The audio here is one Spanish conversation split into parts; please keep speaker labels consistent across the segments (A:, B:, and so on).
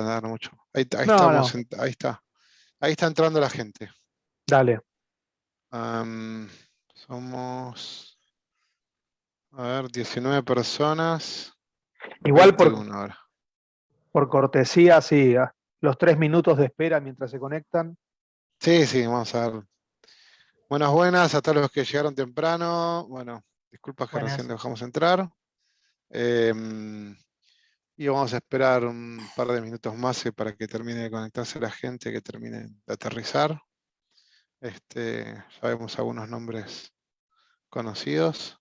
A: dar mucho. Ahí, ahí
B: No,
A: estamos, ahí está. Ahí está entrando la gente.
B: Dale.
A: Somos, a ver, 19 personas.
B: Igual por,
A: 21 ahora.
B: por cortesía, sí, ah, los tres minutos de espera mientras se conectan.
A: Sí, sí, vamos a ver. Buenas, buenas a todos los que llegaron temprano. Bueno, disculpas que
C: Buenas.
A: recién dejamos entrar. Em, y vamos a esperar un par de minutos más eh, para que termine de conectarse la gente, que termine de aterrizar. Este, ya vemos algunos nombres conocidos.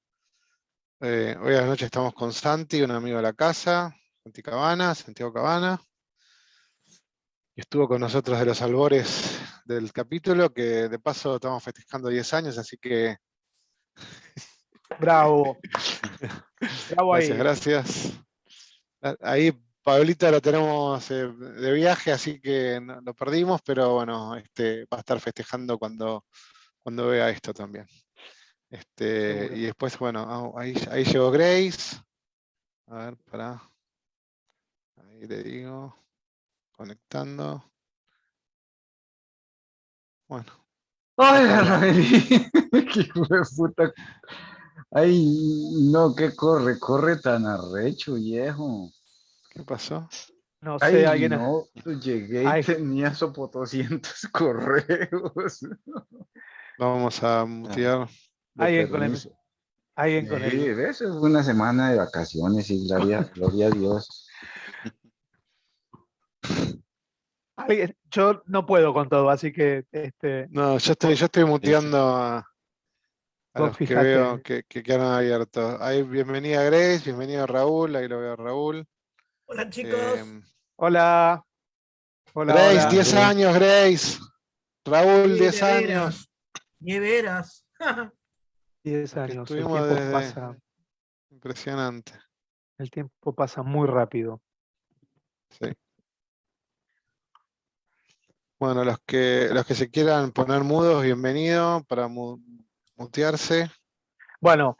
A: Eh, hoy a la noche estamos con Santi, un amigo de la casa, Santi Cabana, Santiago Cabana. Estuvo con nosotros de los albores del capítulo, que de paso estamos festejando 10 años, así que
B: Bravo. Bravo ahí.
A: gracias, gracias. Ahí Pablita lo tenemos eh, de viaje, así que no- lo perdimos, pero bueno, este, va a estar festejando cuando, cuando vea esto también. Este, y después, bueno, ah, ahí, ahí llegó Grace. A ver, para. Ahí le digo. Conectando. Bueno,
D: Ay, Raeli, qué puta. Ay, no, que corre, corre tan arrecho, viejo.
A: ¿qué pasó?
B: No sé,
D: Ay,
B: alguien.
D: no, llegué y
B: Ay.
D: tenía sopo 200 correos.
A: Vamos a mutear.
D: De
B: Alguien con el-. Alguien con
D: Sí,
B: el.
D: eso fue una semana de vacaciones y gloria, gloria a Dios.
B: alguien- Yo no puedo con todo, así que este,
A: No, yo estoy, yo estoy muteando a, a
B: Vos
A: los que veo que, que quedan abiertos. Ahí, bienvenida Grace, bienvenido Raúl, ahí lo veo a Raúl.
C: Hola chicos.
A: Em,
B: Hola. Hola.
A: Grace,
B: hola.
A: 10 años, Grace. Raúl,
C: Sí,
A: 10
C: de
A: años.
C: veras. De veras.
B: 10 años. El
A: estuvimos
B: tiempo,
A: desde-
B: pasa,
A: Impresionante.
B: el tiempo pasa muy rápido.
A: Sí. Bueno, los que, los que se quieran poner mudos, bienvenido para mu- mutearse.
B: Bueno,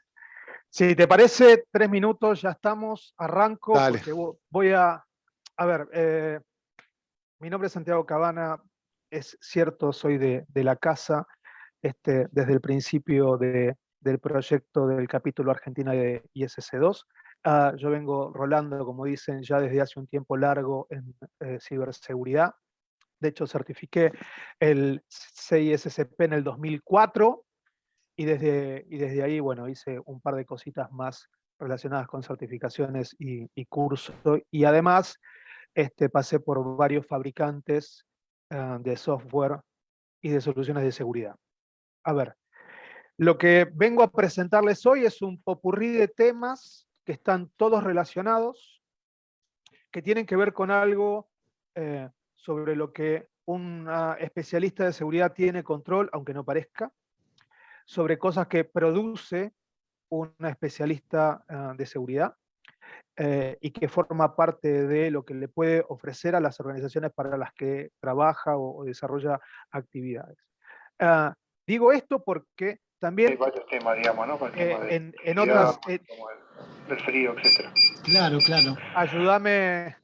B: si te parece, tres minutos, ya estamos, arranco,
A: Dale.
B: porque voy a, a ver, eh, mi nombre es Santiago Cabana, es cierto, soy de, de la casa, este, desde el principio de- del proyecto del capítulo Argentina de ISC2. Ah, yo vengo rolando, como dicen, ya desde hace un tiempo largo en eh, ciberseguridad. De hecho, certifiqué el CISSP en el 2004, y desde, y desde ahí, bueno, hice un par de cositas más relacionadas con certificaciones y, y cursos. Y además, este, pasé por varios fabricantes ah, de software y de soluciones de seguridad. A ver, lo que vengo a presentarles hoy es un popurrí de temas que están todos relacionados, que tienen que ver con algo eh, sobre lo que un especialista de seguridad tiene control, aunque no parezca, sobre cosas que produce una especialista ah, de seguridad eh, y que forma parte de lo que le puede ofrecer a las organizaciones para las que trabaja o, o desarrolla actividades. Ah, digo esto porque
E: Hay
B: también
E: varios temas, digamos, ¿no? El
B: eh,
E: de
B: en, en otras... eh,
E: como el, del frío, etcétera.
C: Claro, claro.
B: ayúdame...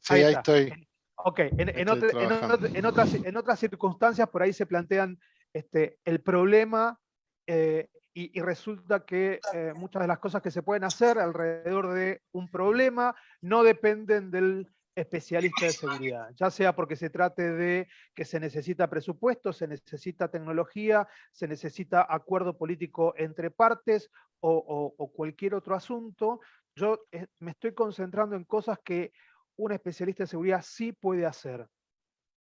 A: Sí,
B: Ahí
A: estoy.
B: Ok, en, en
A: Estoy
B: otra- en
A: trabajando.
B: otra- en otras, en otras circunstancias por ahí se plantean este, el problema eh, y, y resulta que eh, muchas de las cosas que se pueden hacer alrededor de un problema no dependen del especialista de seguridad, ya sea porque se trate de que se necesita presupuesto, se necesita tecnología, se necesita acuerdo político entre partes o, o- o cualquier otro asunto. Yo eh, me estoy concentrando en cosas que un especialista de seguridad sí puede hacer.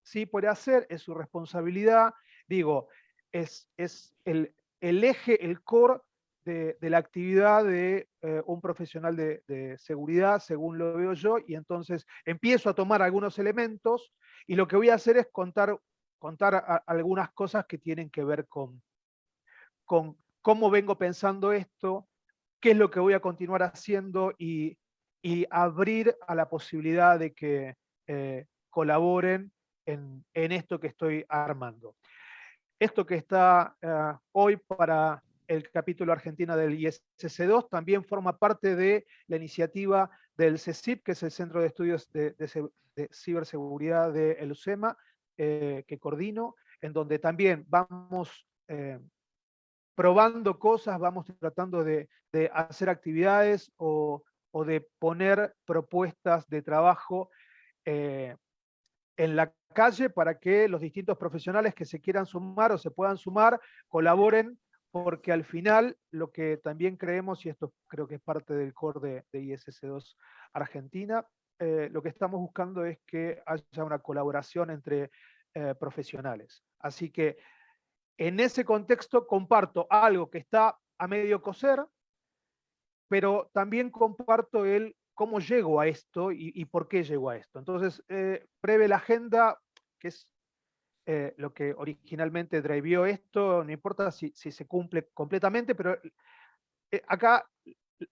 B: Sí puede hacer, es su responsabilidad. Digo, es, es el, el eje, el core de, la actividad de eh, un profesional de, seguridad, según lo veo yo, y entonces empiezo a tomar algunos elementos y lo que voy a hacer es contar, contar algunas cosas que tienen que ver con, cómo vengo pensando esto, qué es lo que voy a continuar haciendo y, abrir a la posibilidad de que eh, colaboren en, en esto que estoy armando. Esto que está eh, hoy para el capítulo argentino del ISC2, también forma parte de la iniciativa del CECIP, que es el Centro de Estudios de, Ciberseguridad de el UCEMA, eh, que coordino, en donde también vamos eh, probando cosas, vamos tratando de, hacer actividades o, de poner propuestas de trabajo en la calle para que los distintos profesionales que se quieran sumar o se puedan sumar colaboren, porque al final lo que también creemos, y esto creo que es parte del core de, de ISS2 Argentina, eh, lo que estamos buscando es que haya una colaboración entre eh, profesionales. Así que en ese contexto comparto algo que está a medio coser, pero también comparto el cómo llego a esto y, por qué llego a esto. Entonces, eh, breve la agenda, que es eh, lo que originalmente drivió esto, no importa si, se cumple completamente, pero eh, acá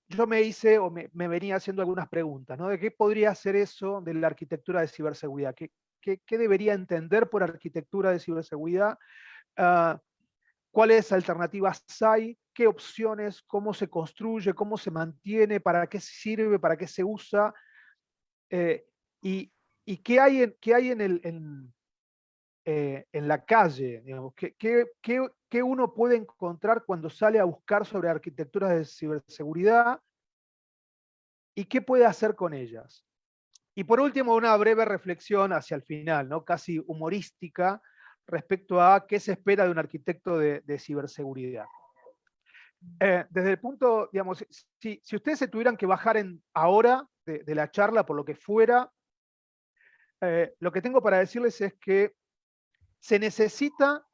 B: yo me hice o me, venía haciendo algunas preguntas, ¿no? De qué podría ser eso de la arquitectura de ciberseguridad, qué debería entender por arquitectura de ciberseguridad, Ah, cuáles alternativas hay, qué opciones, cómo se construye, cómo se mantiene, para qué sirve, para qué se usa, eh, y, y qué hay en, qué hay en, el, eh, en la calle, digamos, qué, qué, qué- qué uno puede encontrar cuando sale a buscar sobre arquitecturas de ciberseguridad y qué puede hacer con ellas. Y por último, una breve reflexión hacia el final, ¿no? casi humorística, respecto a qué se espera de un arquitecto de ciberseguridad. Eh, desde el punto, digamos, si, ustedes se tuvieran que bajar en ahora de, la charla por lo que fuera, eh, lo que tengo para decirles es que se necesita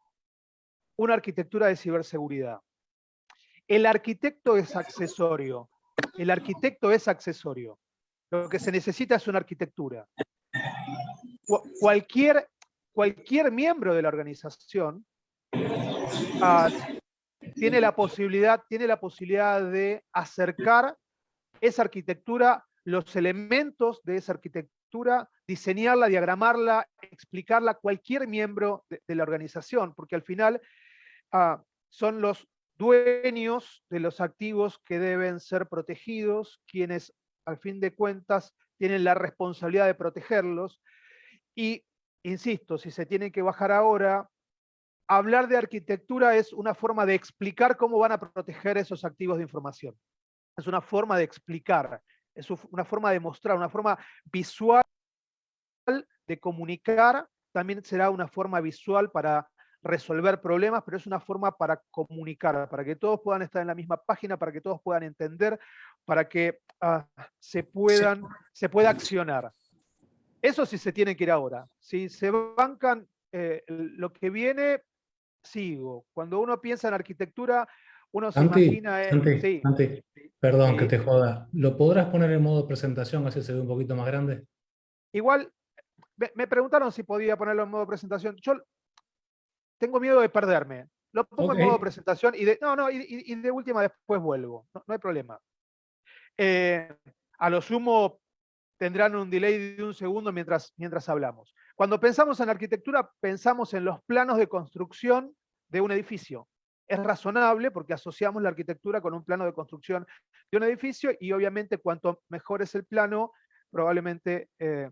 B: una arquitectura de ciberseguridad. El arquitecto es accesorio. El arquitecto es accesorio. Lo que se necesita es una arquitectura. Cu- Cualquier, cualquier miembro de la organización ah, tiene, la posibilidad, tiene la posibilidad de acercar esa arquitectura, los elementos de esa arquitectura, diseñarla, diagramarla, explicarla a cualquier miembro de, la organización, porque al final ah, son los dueños de los activos que deben ser protegidos, quienes al fin de cuentas tienen la responsabilidad de protegerlos. Y, insisto, si se tiene que bajar ahora, hablar de arquitectura es una forma de explicar cómo van a proteger esos activos de información. Es una forma de explicar, es una forma de mostrar, una forma visual de comunicar, también será una forma visual para resolver problemas, pero es una forma para comunicar, para que todos puedan estar en la misma página, para que todos puedan entender, para que ah, se, puedan, se pueda accionar. Eso sí se tiene que ir ahora. Si se bancan eh, lo que viene, sigo. Cuando uno piensa en arquitectura, uno se
F: Santi,
B: imagina... eh,
F: Santi,
B: sí,
F: Santi, perdón
B: Sí.
F: que te joda. ¿Lo podrás poner en modo presentación así se ve un poquito más grande?
B: Igual, me, preguntaron si podía ponerlo en modo presentación. Yo tengo miedo de perderme. Lo pongo en modo presentación y de, no, no, y, y- y de última después vuelvo. No, no hay problema. Eh, a lo sumo tendrán un delay de un segundo mientras, mientras hablamos. Cuando pensamos en arquitectura, pensamos en los planos de construcción de un edificio. Es razonable porque asociamos la arquitectura con un plano de construcción de un edificio y obviamente cuanto mejor es el plano, probablemente eh,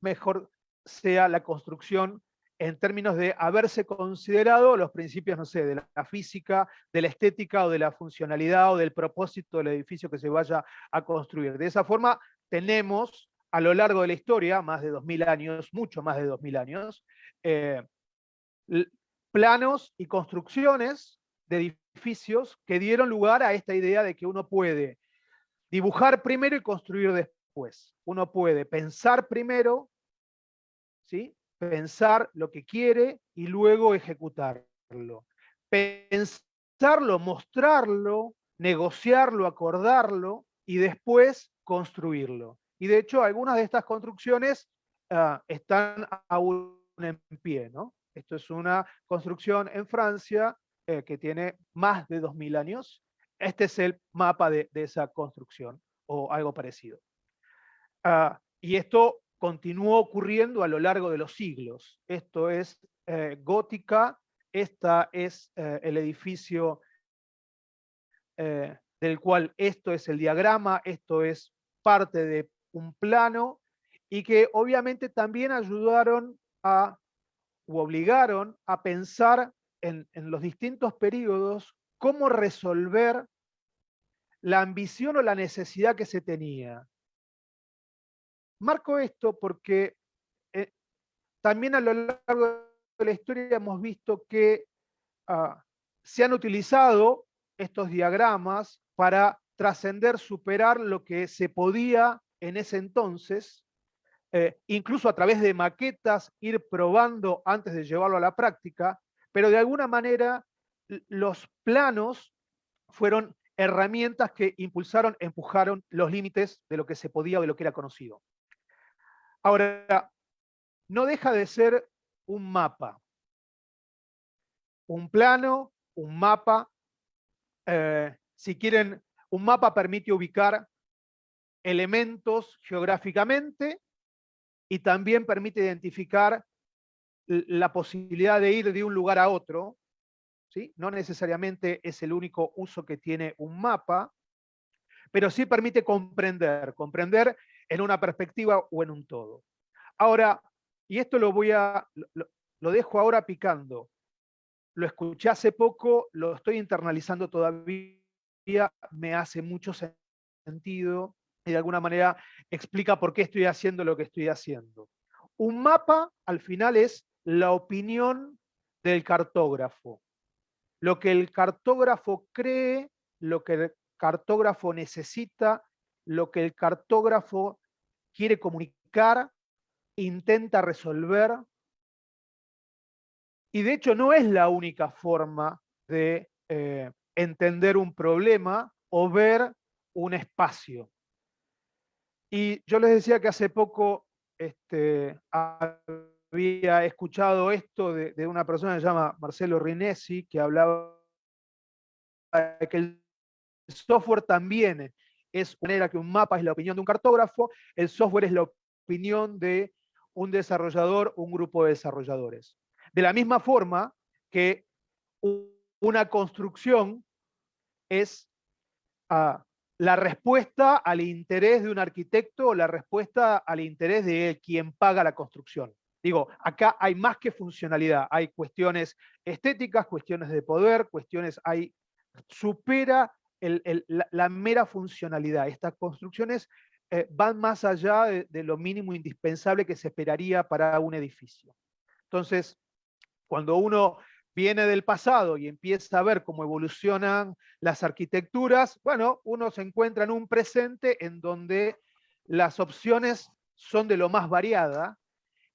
B: mejor sea la construcción en términos de haberse considerado los principios, no sé, de la, física, de la estética o de la funcionalidad o del propósito del edificio que se vaya a construir. De esa forma, tenemos a lo largo de la historia, más de 2000 años, mucho más de 2000 años, eh, planos y construcciones de edificios que dieron lugar a esta idea de que uno puede dibujar primero y construir después. Uno puede pensar primero, ¿sí? pensar lo que quiere y luego ejecutarlo. Pensarlo, mostrarlo, negociarlo, acordarlo y después construirlo. Y de hecho, algunas de estas construcciones ah, están aún en pie. ¿no? Esto es una construcción en Francia eh, que tiene más de 2000 años. Este es el mapa de, esa construcción o algo parecido. Ah, y esto continuó ocurriendo a lo largo de los siglos. Esto es eh, gótica, esta es eh, el edificio del cual esto es el diagrama, esto es parte de un plano, y que obviamente también ayudaron a, u obligaron a pensar en, en los distintos periodos cómo resolver la ambición o la necesidad que se tenía. Marco esto porque eh, también a lo largo de la historia hemos visto que ah, se han utilizado estos diagramas para trascender, superar lo que se podía en ese entonces, eh, incluso a través de maquetas, ir probando antes de llevarlo a la práctica, pero de alguna manera los planos fueron herramientas que impulsaron, empujaron los límites de lo que se podía o de lo que era conocido. Ahora, no deja de ser un mapa. Un plano, un mapa. eh, si quieren, un mapa permite ubicar elementos geográficamente y también permite identificar la posibilidad de ir de un lugar a otro. ¿sí? No necesariamente es el único uso que tiene un mapa, pero sí permite comprender, comprender en una perspectiva o en un todo. Ahora, y esto lo voy a, lo, lo dejo ahora picando. Lo escuché hace poco, lo estoy internalizando todavía, me hace mucho sen- sentido y de alguna manera explica por qué estoy haciendo lo que estoy haciendo. Un mapa al final es la opinión del cartógrafo. Lo que el cartógrafo cree, lo que el cartógrafo necesita, lo que el cartógrafo quiere comunicar, intenta resolver. Y de hecho no es la única forma de eh, entender un problema o ver un espacio. Y yo les decía que hace poco este, había escuchado esto de, una persona que se llama Marcelo Rinesi, que hablaba de que el software también es una manera que un mapa es la opinión de un cartógrafo, el software es la opinión de un desarrollador, un grupo de desarrolladores. De la misma forma que una construcción es ah, la respuesta al interés de un arquitecto o la respuesta al interés de quien paga la construcción. Digo, acá hay más que funcionalidad, hay cuestiones estéticas, cuestiones de poder, cuestiones, hay, supera la, mera funcionalidad. Estas construcciones eh, van más allá de lo mínimo indispensable que se esperaría para un edificio. Entonces, cuando uno viene del pasado y empieza a ver cómo evolucionan las arquitecturas, bueno, uno se encuentra en un presente en donde las opciones son de lo más variada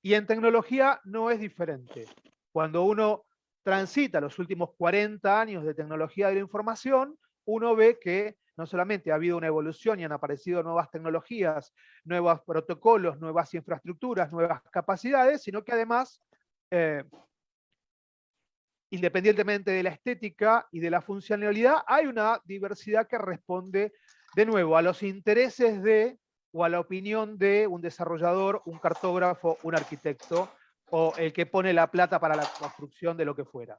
B: y en tecnología no es diferente. Cuando uno transita los últimos 40 años de tecnología de la información, uno ve que no solamente ha habido una evolución y han aparecido nuevas tecnologías, nuevos protocolos, nuevas infraestructuras, nuevas capacidades, sino que además, eh, independientemente de la estética y de la funcionalidad, hay una diversidad que responde de nuevo a los intereses de o a la opinión de un desarrollador, un cartógrafo, un arquitecto, o el que pone la plata para la construcción de lo que fuera.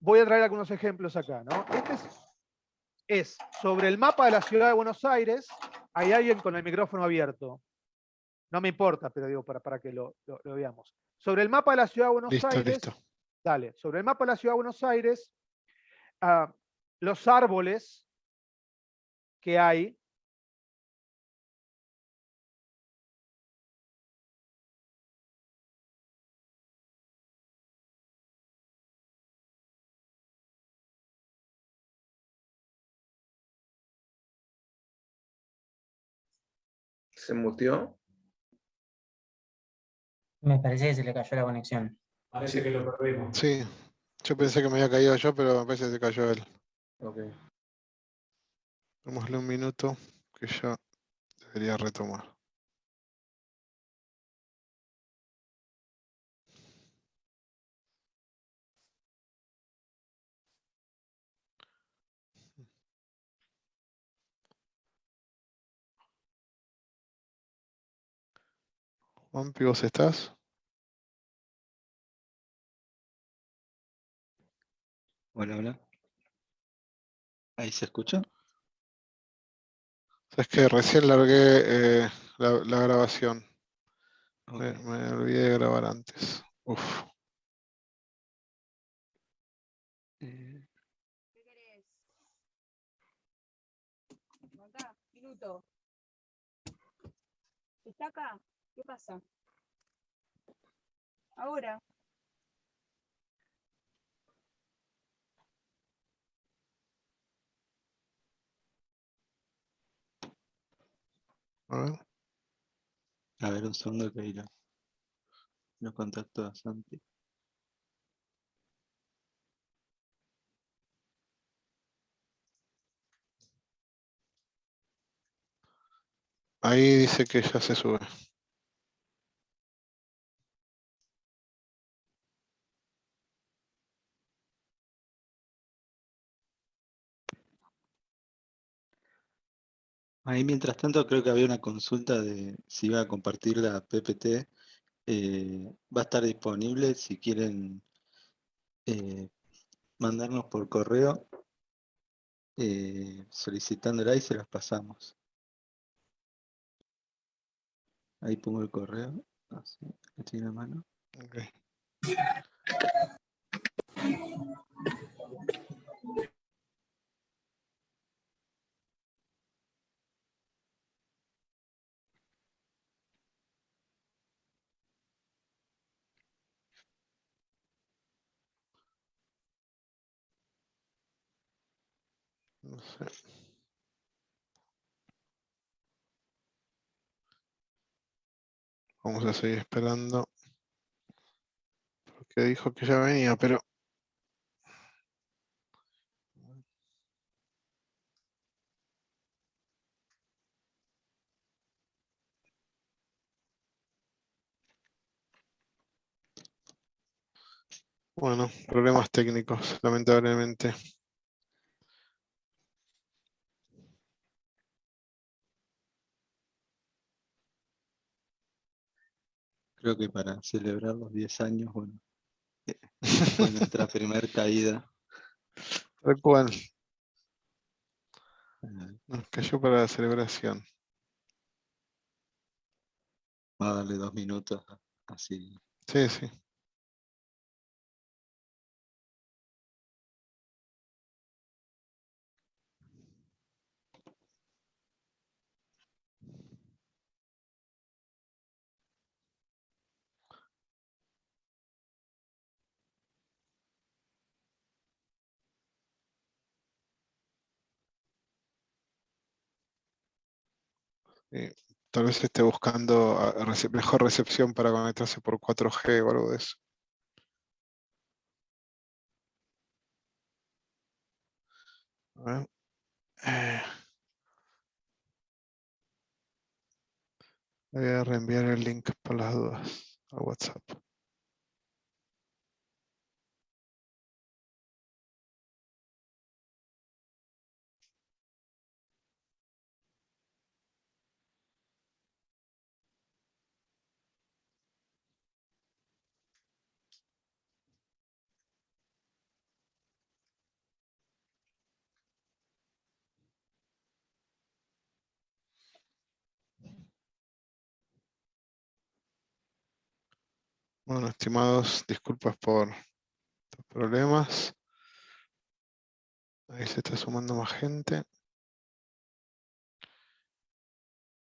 B: Voy a traer algunos ejemplos acá. ¿no? Este es, es sobre el mapa de la ciudad de Buenos Aires. Hay alguien con el micrófono abierto. No me importa, pero digo para, para que lo, lo- lo veamos. Sobre el mapa de la ciudad de Buenos
A: Listo,
B: Aires.
A: listo.
B: Dale, sobre el mapa de la ciudad de Buenos Aires, ah, los árboles que hay
G: ¿Se muteó?
H: Me parece que se le cayó la conexión.
F: Parece que lo perdimos.
A: Sí, yo pensé que me había caído yo, pero me parece que se cayó él.
G: Ok.
A: Démosle un minuto que ya debería retomar. Juanpi, ¿vos estás?
I: Hola, hola.
D: ¿Ahí se escucha?
A: Es que recién largué eh, la, la grabación. Me, olvidé de grabar antes. Uf.
D: Eh,
I: ¿Qué querés? Acá, minuto. ¿Está acá? ¿Qué pasa? Ahora.
A: A ver.
D: a ver, un segundo que lo, lo contacto a Santi.
A: Ahí dice que ya se sube.
D: Ahí mientras tanto creo que había una consulta de si iba a compartir la PPT. eh, va a estar disponible si quieren eh, mandarnos por correo eh, solicitándola y se las pasamos. Ahí pongo el correo. Así, lo tiene a mano.
A: Ok. Vamos a seguir esperando. Porque dijo que ya venía, pero bueno, problemas técnicos, lamentablemente.
D: Creo que para celebrar los 10 años, bueno, fue nuestra primer caída.
A: Tal cual,
D: Eh,
A: nos cayó para la celebración.
D: Vamos a darle dos minutos, así.
A: Sí, sí. Sí, Tal vez esté buscando a- a rece- mejor recepción para conectarse por 4G o algo de eso. Eh, Voy a reenviar el link por las dudas a WhatsApp. Bueno, estimados, disculpas por los problemas. Ahí se está sumando más gente.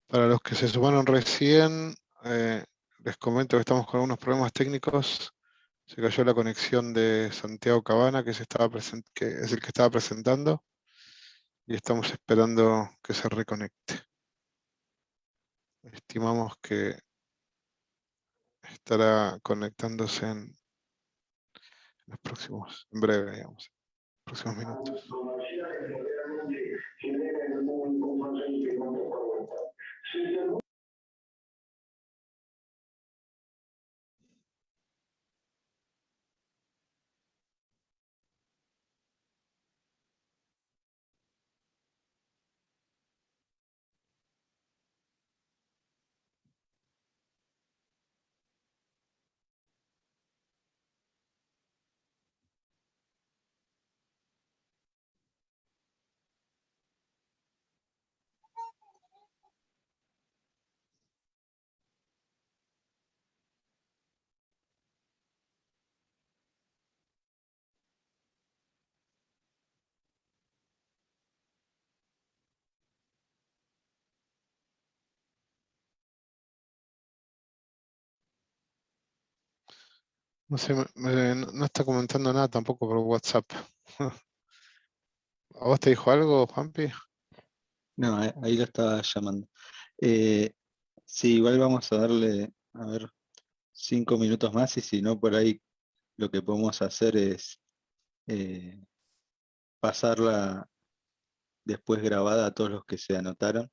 A: Para los que se sumaron recién, eh, les comento que estamos con algunos problemas técnicos. Se cayó la conexión de Santiago Cabana, que, es el que estaba presentando, y estamos esperando que se reconecte. Estimamos que estará conectándose en los próximos, en breve, digamos, próximos minutos. No sé, no está comentando nada tampoco por WhatsApp. ¿A vos te dijo algo, Juanpi?
D: No, ahí lo estaba llamando. Eh, sí, igual vamos a darle, a ver, cinco minutos más y si no, por ahí lo que podemos hacer es eh, pasarla después grabada a todos los que se anotaron.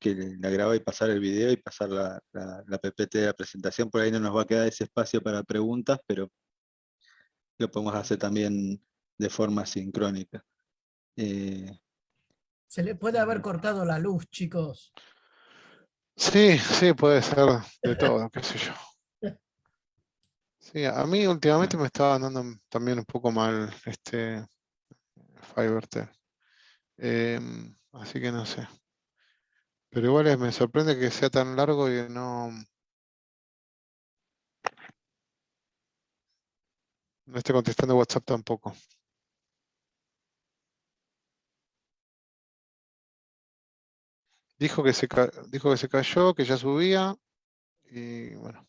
D: Que la graba y pasar el video y pasar la, la, la PPT de la presentación. Por ahí no nos va a quedar ese espacio para preguntas, pero lo podemos hacer también de forma sincrónica. Eh,
C: Se le puede haber cortado la luz, chicos.
A: Sí, sí, puede ser de todo, qué sé yo. Sí, a mí últimamente me estaba andando también un poco mal este Fivertel. Em, así que no sé. Pero igual es- me sorprende que sea tan largo y no, no esté contestando WhatsApp tampoco. Dijo que se dijo que se cayó, que ya subía y bueno.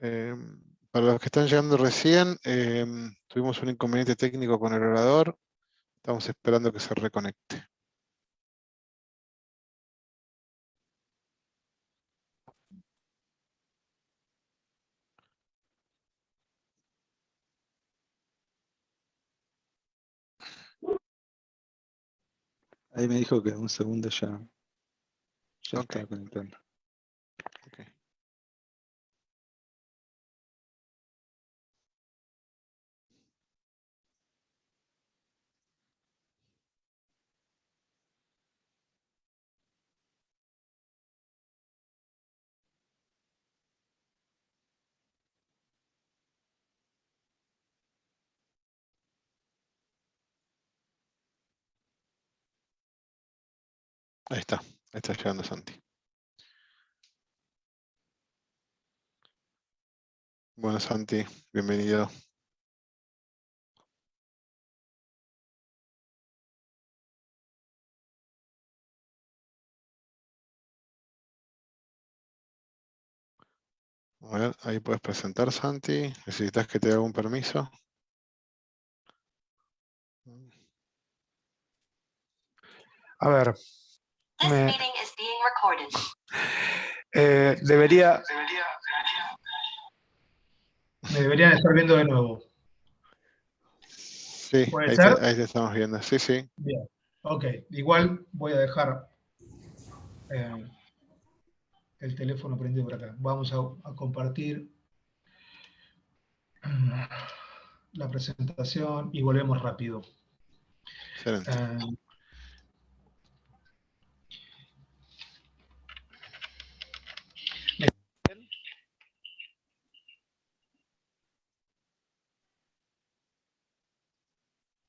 A: Em, para los que están llegando recién, em, tuvimos un inconveniente técnico con el orador. Estamos esperando que se reconecte.
D: ahí me dijo que en un segundo ya, ya
A: Ok.
D: estaba conectando.
A: Ahí está, está llegando Santi. Bueno, Santi, bienvenido. Ver, ahí puedes presentar, Santi. ¿Necesitas que te haga un permiso?
B: A ver. Me- eh, debería. Me deberían estar viendo de nuevo.
A: Sí,
B: ¿Puede
A: ahí te, ahí te estamos viendo. Sí, sí.
B: Bien. Ok. Igual voy a dejar eh, el teléfono prendido por acá. Vamos a, a compartir mm, la presentación y volvemos rápido.
A: Excelente.
B: Eh,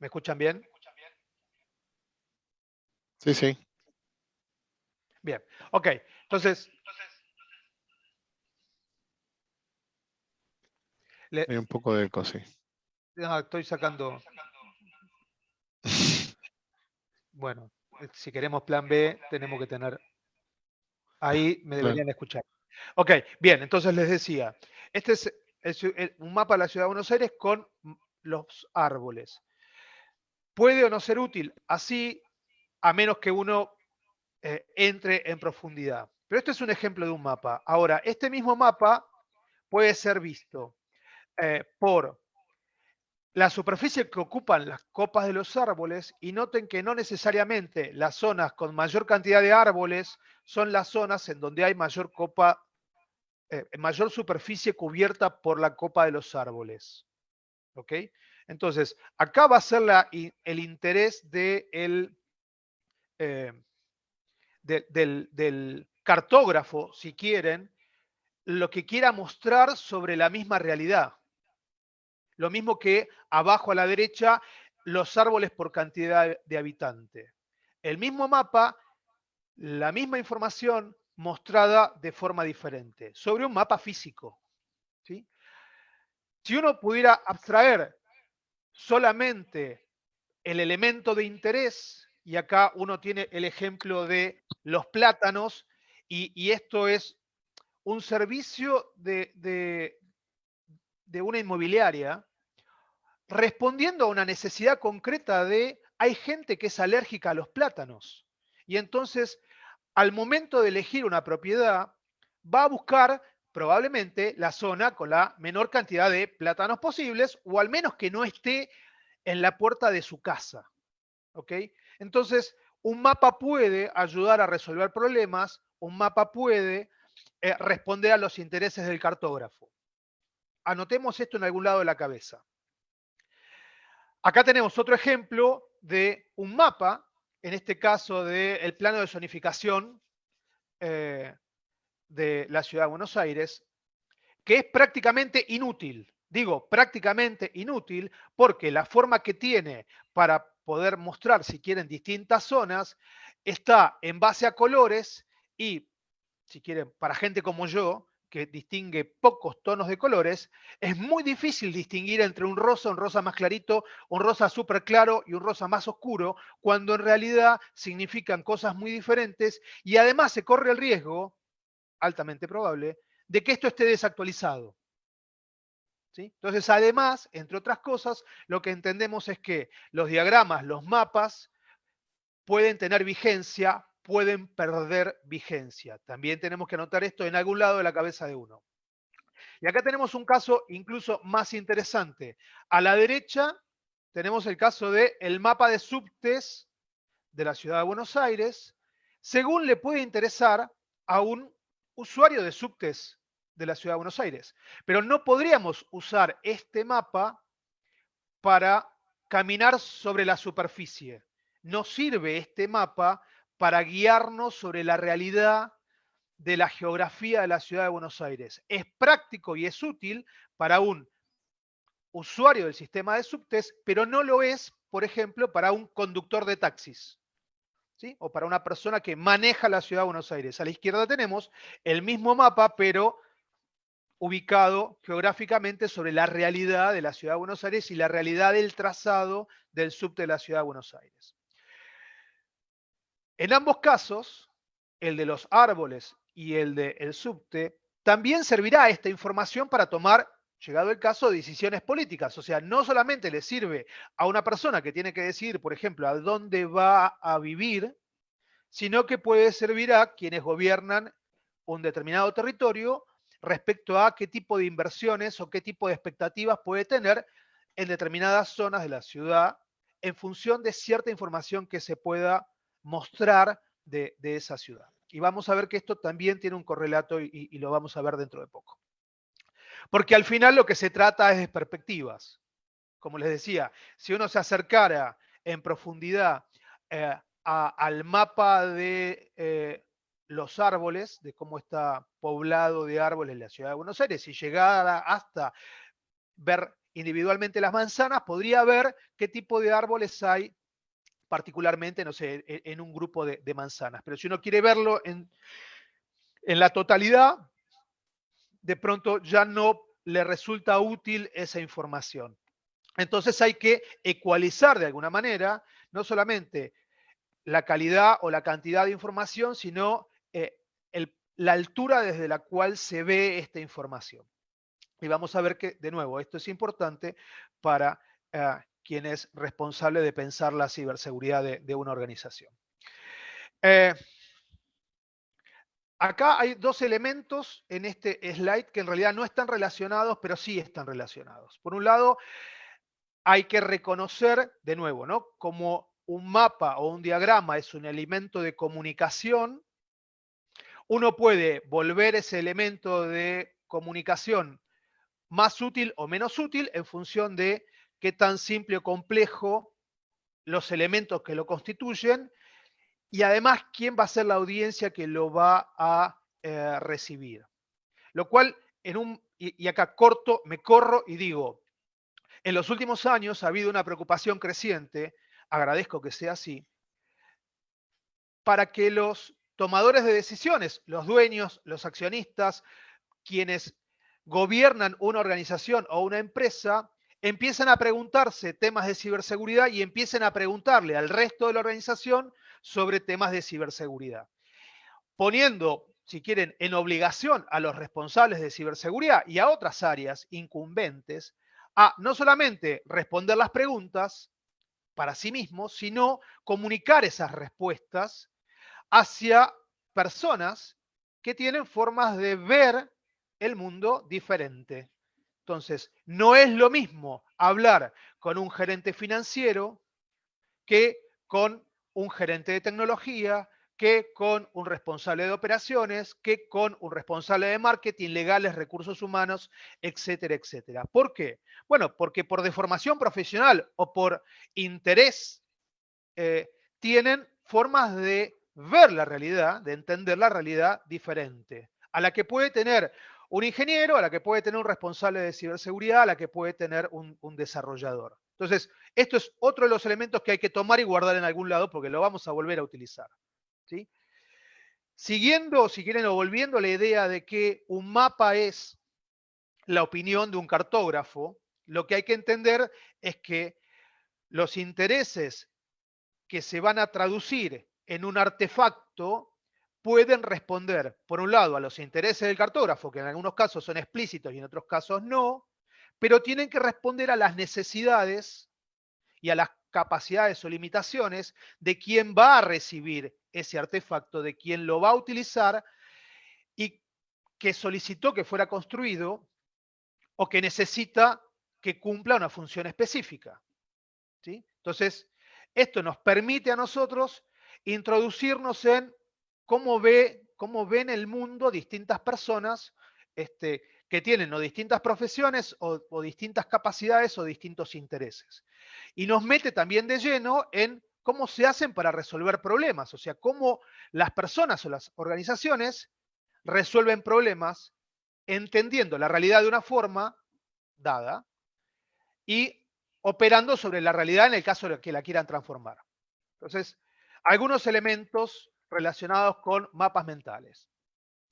B: ¿Me escuchan bien?
A: Sí, sí.
B: Bien. Ok. Entonces. Le-
A: Hay un poco de eco, sí.
B: no, estoy sacando. Bueno, si queremos plan B, tenemos que tener. Ahí me deberían escuchar. Ok, bien, entonces les decía, este es, el- un mapa de la ciudad de Buenos Aires con los árboles. Puede o no ser útil, así, a menos que uno eh, entre en profundidad. Pero este es un ejemplo de un mapa. Ahora, este mismo mapa puede ser visto eh, por la superficie que ocupan las copas de los árboles y noten que no necesariamente las zonas con mayor cantidad de árboles son las zonas en donde hay mayor copa, eh, mayor superficie cubierta por la copa de los árboles. ¿Ok? Entonces, acá va a ser el interés eh, de- del, del cartógrafo, si quieren, lo que quiera mostrar sobre la misma realidad. Lo mismo que abajo a la derecha, los árboles por cantidad de habitantes. El mismo mapa, la misma información mostrada de forma diferente, sobre un mapa físico. ¿sí? Si uno pudiera abstraer solamente el elemento de interés, y acá uno tiene el ejemplo de los plátanos, y, esto es un servicio de- de una inmobiliaria respondiendo a una necesidad concreta de, hay gente que es alérgica a los plátanos. Y entonces, al momento de elegir una propiedad, va a buscar probablemente la zona con la menor cantidad de plátanos posibles, o al menos que no esté en la puerta de su casa. ¿Ok? Entonces, un mapa puede ayudar a resolver problemas, un mapa puede eh, responder a los intereses del cartógrafo. Anotemos esto en algún lado de la cabeza. Acá tenemos otro ejemplo de un mapa, en este caso del plano de zonificación eh, de la ciudad de Buenos Aires, que es prácticamente inútil. Digo, prácticamente inútil porque la forma que tiene para poder mostrar, si quieren, distintas zonas, está en base a colores y, si quieren, para gente como yo, que distingue pocos tonos de colores, es muy difícil distinguir entre un rosa, un rosa más clarito, un rosa súper claro y un rosa más oscuro, cuando en realidad significan cosas muy diferentes y además se corre el riesgo, altamente probable, de que esto esté desactualizado. ¿Sí? Entonces, además, entre otras cosas, lo que entendemos es que los diagramas, los mapas, pueden tener vigencia, pueden perder vigencia. También tenemos que anotar esto en algún lado de la cabeza de uno. Y acá tenemos un caso incluso más interesante. A la derecha tenemos el caso del el mapa de subtes de la ciudad de Buenos Aires, según le puede interesar a un usuario de subtes de la ciudad de Buenos Aires. Pero no podríamos usar este mapa para caminar sobre la superficie. No sirve este mapa para guiarnos sobre la realidad de la geografía de la ciudad de Buenos Aires. Es práctico y es útil para un usuario del sistema de subtes, pero no lo es, por ejemplo, para un conductor de taxis. O para una persona que maneja la ciudad de Buenos Aires. A la izquierda tenemos el mismo mapa, pero ubicado geográficamente sobre la realidad de la ciudad de Buenos Aires y la realidad del trazado del subte de la ciudad de Buenos Aires. En ambos casos, el de los árboles y el del subte, también servirá esta información para tomar, llegado el caso, decisiones políticas. O sea, no solamente le sirve a una persona que tiene que decidir, por ejemplo, a dónde va a vivir, sino que puede servir a quienes gobiernan un determinado territorio respecto a qué tipo de inversiones o qué tipo de expectativas puede tener en determinadas zonas de la ciudad en función de cierta información que se pueda mostrar de, esa ciudad. Y vamos a ver que esto también tiene un correlato y, lo vamos a ver dentro de poco. Porque al final lo que se trata es de perspectivas. Como les decía, si uno se acercara en profundidad eh, al mapa de eh, los árboles, de cómo está poblado de árboles la ciudad de Buenos Aires, y llegara hasta ver individualmente las manzanas, podría ver qué tipo de árboles hay particularmente, no sé, en, en un grupo de, manzanas. Pero si uno quiere verlo en la totalidad, de pronto ya no le resulta útil esa información. Entonces hay que ecualizar de alguna manera, no solamente la calidad o la cantidad de información, sino eh, la altura desde la cual se ve esta información. Y vamos a ver que, de nuevo, esto es importante para eh, quien es responsable de pensar la ciberseguridad de, de una organización. Eh, acá hay dos elementos en este slide que en realidad no están relacionados, pero sí están relacionados. Por un lado, hay que reconocer, de nuevo, ¿no? Como un mapa o un diagrama es un elemento de comunicación, uno puede volver ese elemento de comunicación más útil o menos útil en función de qué tan simple o complejo los elementos que lo constituyen y además quién va a ser la audiencia que lo va a eh, recibir. Lo cual, en un, y, acá corto, me corro y digo, en los últimos años ha habido una preocupación creciente, agradezco que sea así, para que los tomadores de decisiones, los dueños, los accionistas, quienes gobiernan una organización o una empresa, empiezan a preguntarse temas de ciberseguridad y empiecen a preguntarle al resto de la organización sobre temas de ciberseguridad. Poniendo si quieren, en obligación a los responsables de ciberseguridad y a otras áreas incumbentes a no solamente responder las preguntas para sí mismos, sino comunicar esas respuestas hacia personas que tienen formas de ver el mundo diferente. Entonces, no es lo mismo hablar con un gerente financiero que con un gerente de tecnología, que con un responsable de operaciones, que con un responsable de marketing, legales, recursos humanos, etcétera, etcétera. ¿Por qué? Bueno, porque por deformación profesional o por interés eh, tienen formas de ver la realidad, de entender la realidad diferente, a la que puede tener un ingeniero, a la que puede tener un responsable de ciberseguridad, a la que puede tener un, un desarrollador. Entonces, esto es otro de los elementos que hay que tomar y guardar en algún lado porque lo vamos a volver a utilizar. ¿sí? Siguiendo, si quieren, o volviendo a la idea de que un mapa es la opinión de un cartógrafo, lo que hay que entender es que los intereses que se van a traducir en un artefacto pueden responder, por un lado, a los intereses del cartógrafo, que en algunos casos son explícitos y en otros casos no, pero tienen que responder a las necesidades y a las capacidades o limitaciones de quien va a recibir ese artefacto, de quien lo va a utilizar y que solicitó que fuera construido o que necesita que cumpla una función específica. ¿sí? Entonces, esto nos permite a nosotros introducirnos en cómo, ve, cómo ven el mundo distintas personas este, que tienen o distintas profesiones o, o, distintas capacidades o distintos intereses. Y nos mete también de lleno en cómo se hacen para resolver problemas, o sea, cómo las personas o las organizaciones resuelven problemas entendiendo la realidad de una forma dada y operando sobre la realidad en el caso de que la quieran transformar. Entonces, algunos elementos relacionados con mapas mentales.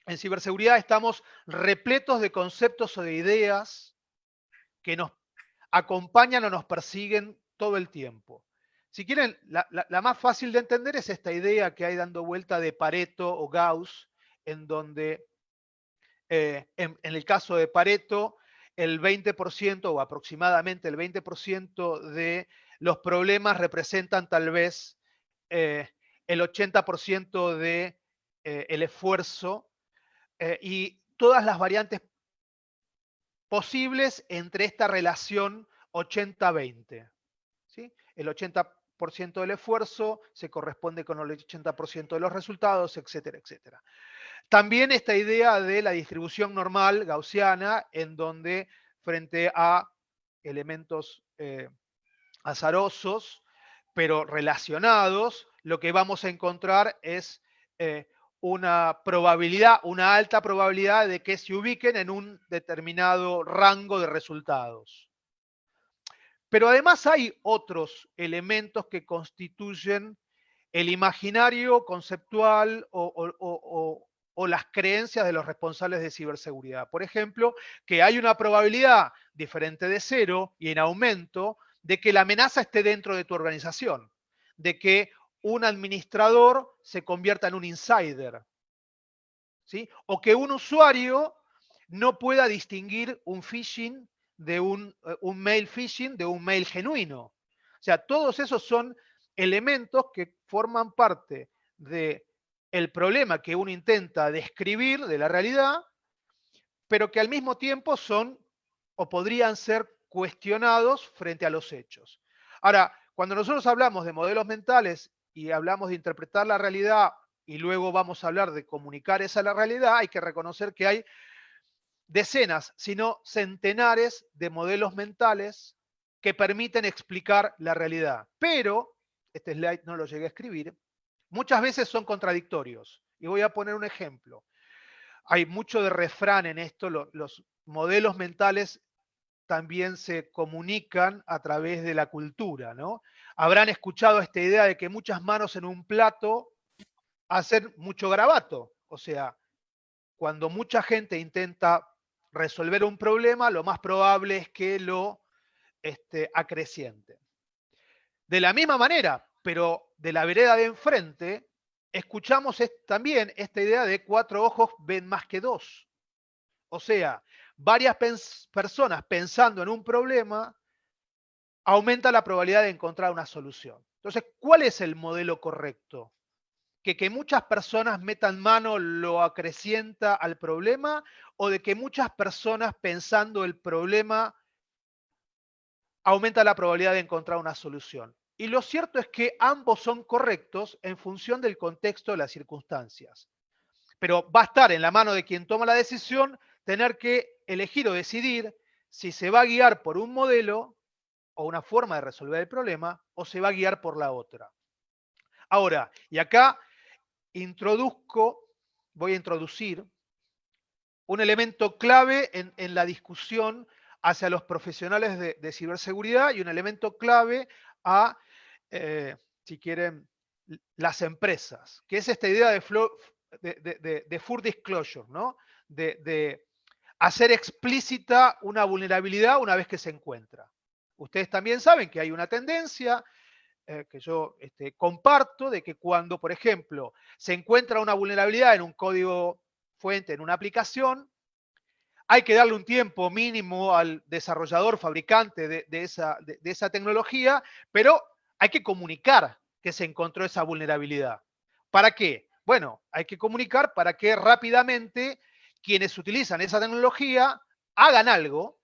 B: En ciberseguridad estamos repletos de conceptos o de ideas que nos acompañan o nos persiguen todo el tiempo. Si quieren, la, más fácil de entender es esta idea que hay dando vuelta de Pareto o Gauss, en donde eh, en, el caso de Pareto, el 20% o aproximadamente el 20% de los problemas representan tal vez eh, el 80% de eh, esfuerzo eh, y todas las variantes posibles entre esta relación 80-20. ¿sí? El 80% del esfuerzo se corresponde con el 80% de los resultados, etcétera, etcétera. También esta idea de la distribución normal gaussiana, en donde frente a elementos eh, azarosos, pero relacionados, lo que vamos a encontrar es eh, una probabilidad, una alta probabilidad de que se ubiquen en un determinado rango de resultados. Pero además hay otros elementos que constituyen el imaginario conceptual o, o, las creencias de los responsables de ciberseguridad. Por ejemplo, que hay una probabilidad diferente de cero y en aumento de que la amenaza esté dentro de tu organización, de que un administrador se convierta en un insider, ¿sí? o que un usuario no pueda distinguir un phishing de un, eh, un mail phishing de un mail genuino. O sea, todos esos son elementos que forman parte de el problema que uno intenta describir de la realidad, pero que al mismo tiempo son o podrían ser cuestionados frente a los hechos. Ahora, cuando nosotros hablamos de modelos mentales y hablamos de interpretar la realidad y luego vamos a hablar de comunicar esa la realidad, hay que reconocer que hay decenas, sino centenares de modelos mentales que permiten explicar la realidad. Pero, este slide no lo llegué a escribir, muchas veces son contradictorios. Y voy a poner un ejemplo. Hay mucho de refrán en esto, los, los modelos mentales también se comunican a través de la cultura, ¿no? Habrán escuchado esta idea de que muchas manos en un plato hacen mucho garabato. O sea, cuando mucha gente intenta resolver un problema, lo más probable es que lo este, acreciente. De la misma manera, pero de la vereda de enfrente, escuchamos es- también esta idea de cuatro ojos ven más que dos. O sea, varias personas pensando en un problema aumenta la probabilidad de encontrar una solución. Entonces, ¿cuál es el modelo correcto? ¿Que, que muchas personas metan mano lo acrecienta al problema o de que muchas personas pensando el problema aumenta la probabilidad de encontrar una solución? Y lo cierto es que ambos son correctos en función del contexto de las circunstancias. Pero va a estar en la mano de quien toma la decisión tener que elegir o decidir si se va a guiar por un modelo o una forma de resolver el problema o se va a guiar por la otra. Ahora, y acá introduzco, voy a introducir un elemento clave en, la discusión hacia los profesionales de, ciberseguridad y un elemento clave a, eh, si quieren, las empresas, que es esta idea de, de, full disclosure, ¿no? De hacer explícita una vulnerabilidad una vez que se encuentra. Ustedes también saben que hay una tendencia eh, que yo este, comparto de que cuando, por ejemplo, se encuentra una vulnerabilidad en un código fuente, en una aplicación, hay que darle un tiempo mínimo al desarrollador, fabricante de, esa, de esa tecnología, pero hay que comunicar que se encontró esa vulnerabilidad. ¿Para qué? Bueno, hay que comunicar para que rápidamente quienes utilizan esa tecnología hagan algo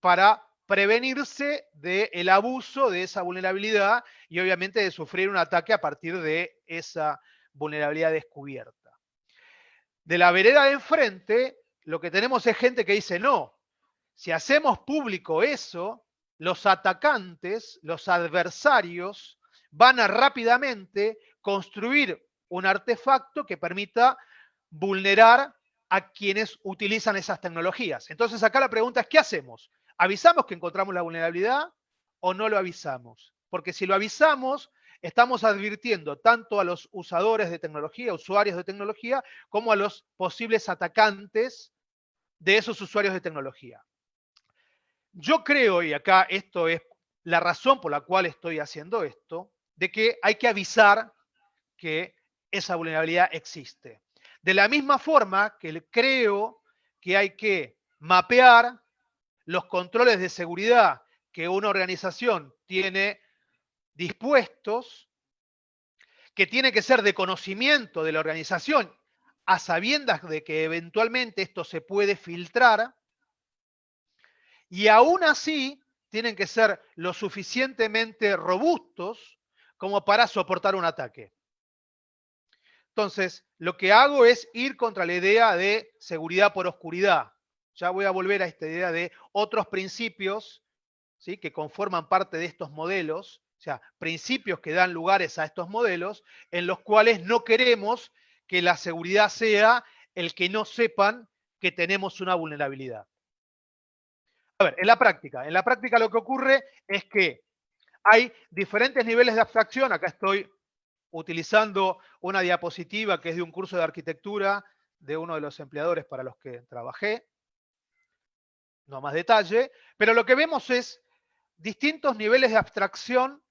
B: para prevenirse del abuso de esa vulnerabilidad y obviamente de sufrir un ataque a partir de esa vulnerabilidad descubierta. De la vereda de enfrente, lo que tenemos es gente que dice, no, si hacemos público eso, los atacantes, los adversarios, van a rápidamente construir un artefacto que permita vulnerar a quienes utilizan esas tecnologías. Entonces acá la pregunta es, ¿qué hacemos? ¿Avisamos que encontramos la vulnerabilidad o no lo avisamos? Porque si lo avisamos, estamos advirtiendo tanto a los usadores de tecnología, usuarios de tecnología, como a los posibles atacantes de esos usuarios de tecnología. Yo creo, y acá esto es la razón por la cual estoy haciendo esto, de que hay que avisar que esa vulnerabilidad existe. De la misma forma que creo que hay que mapear los controles de seguridad que una organización tiene dispuestos, que tiene que ser de conocimiento de la organización, a sabiendas de que eventualmente esto se puede filtrar, y aún así tienen que ser lo suficientemente robustos como para soportar un ataque. Entonces, lo que hago es ir contra la idea de seguridad por oscuridad. Ya voy a volver a esta idea de otros principios ¿sí? que conforman parte de estos modelos, o sea, principios que dan lugares a estos modelos, en los cuales no queremos que la seguridad sea el que no sepan que tenemos una vulnerabilidad. A ver, en la práctica, en la práctica lo que ocurre es que hay diferentes niveles de abstracción. Acá estoy utilizando una diapositiva que es de un curso de arquitectura de uno de los empleadores para los que trabajé. No más detalle, pero lo que vemos es distintos niveles de abstracción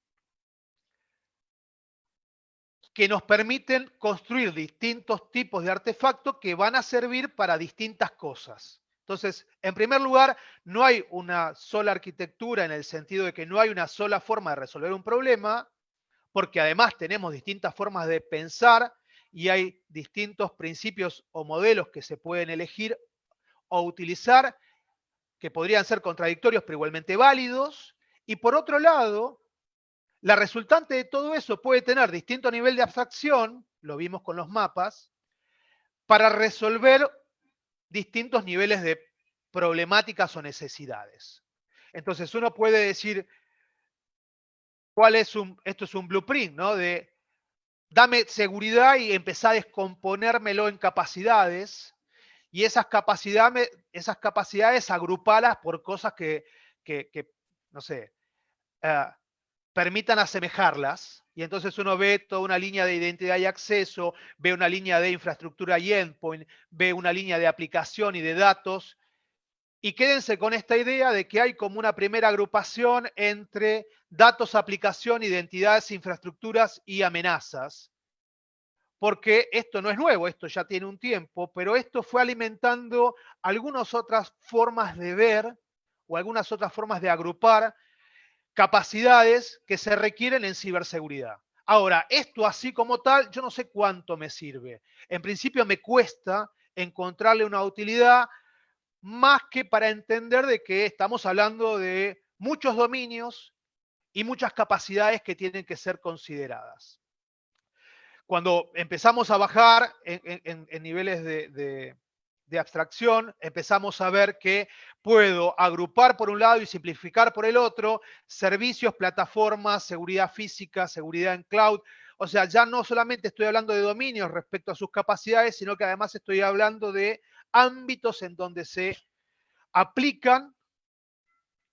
B: que nos permiten construir distintos tipos de artefactos que van a servir para distintas cosas. Entonces, en primer lugar, no hay una sola arquitectura en el sentido de que no hay una sola forma de resolver un problema, porque además tenemos distintas formas de pensar y hay distintos principios o modelos que se pueden elegir o utilizar que podrían ser contradictorios pero igualmente válidos. Y por otro lado, la resultante de todo eso puede tener distinto nivel de abstracción, lo vimos con los mapas, para resolver distintos niveles de problemáticas o necesidades. Entonces uno puede decir, ¿cuál es un, esto es un blueprint, ¿no? De dame seguridad y empezar a descomponérmelo en capacidades y esas capacidades, esas capacidades agruparlas por cosas que, que, que no sé, uh, permitan asemejarlas. Y entonces uno ve toda una línea de identidad y acceso, ve una línea de infraestructura y endpoint, ve una línea de aplicación y de datos. Y quédense con esta idea de que hay como una primera agrupación entre datos, aplicación, identidades, infraestructuras y amenazas. porque esto no es nuevo, esto ya tiene un tiempo, pero esto fue alimentando algunas otras formas de ver o algunas otras formas de agrupar capacidades que se requieren en ciberseguridad. Ahora, esto así como tal, yo no sé cuánto me sirve. En principio me cuesta encontrarle una utilidad más que para entender de que estamos hablando de muchos dominios y muchas capacidades que tienen que ser consideradas. Cuando empezamos a bajar en, niveles de, de abstracción, empezamos a ver que puedo agrupar por un lado y simplificar por el otro servicios, plataformas, seguridad física, seguridad en cloud. O sea, ya no solamente estoy hablando de dominios respecto a sus capacidades, sino que además estoy hablando de ámbitos en donde se aplican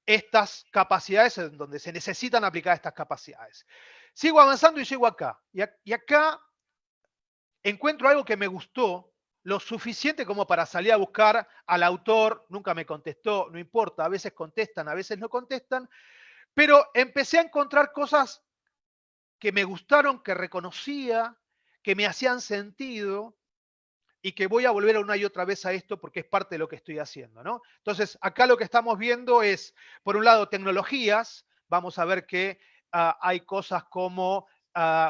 B: estas capacidades, en donde se necesitan aplicar estas capacidades. Sigo avanzando y llego acá. Y, acá encuentro algo que me gustó lo suficiente como para salir a buscar al autor, nunca me contestó, no importa, a veces contestan, a veces no contestan, pero empecé a encontrar cosas que me gustaron, que reconocía, que me hacían sentido y que voy a volver una y otra vez a esto porque es parte de lo que estoy haciendo. ¿no? Entonces, acá lo que estamos viendo es, por un lado, tecnologías, vamos a ver que ah, hay cosas como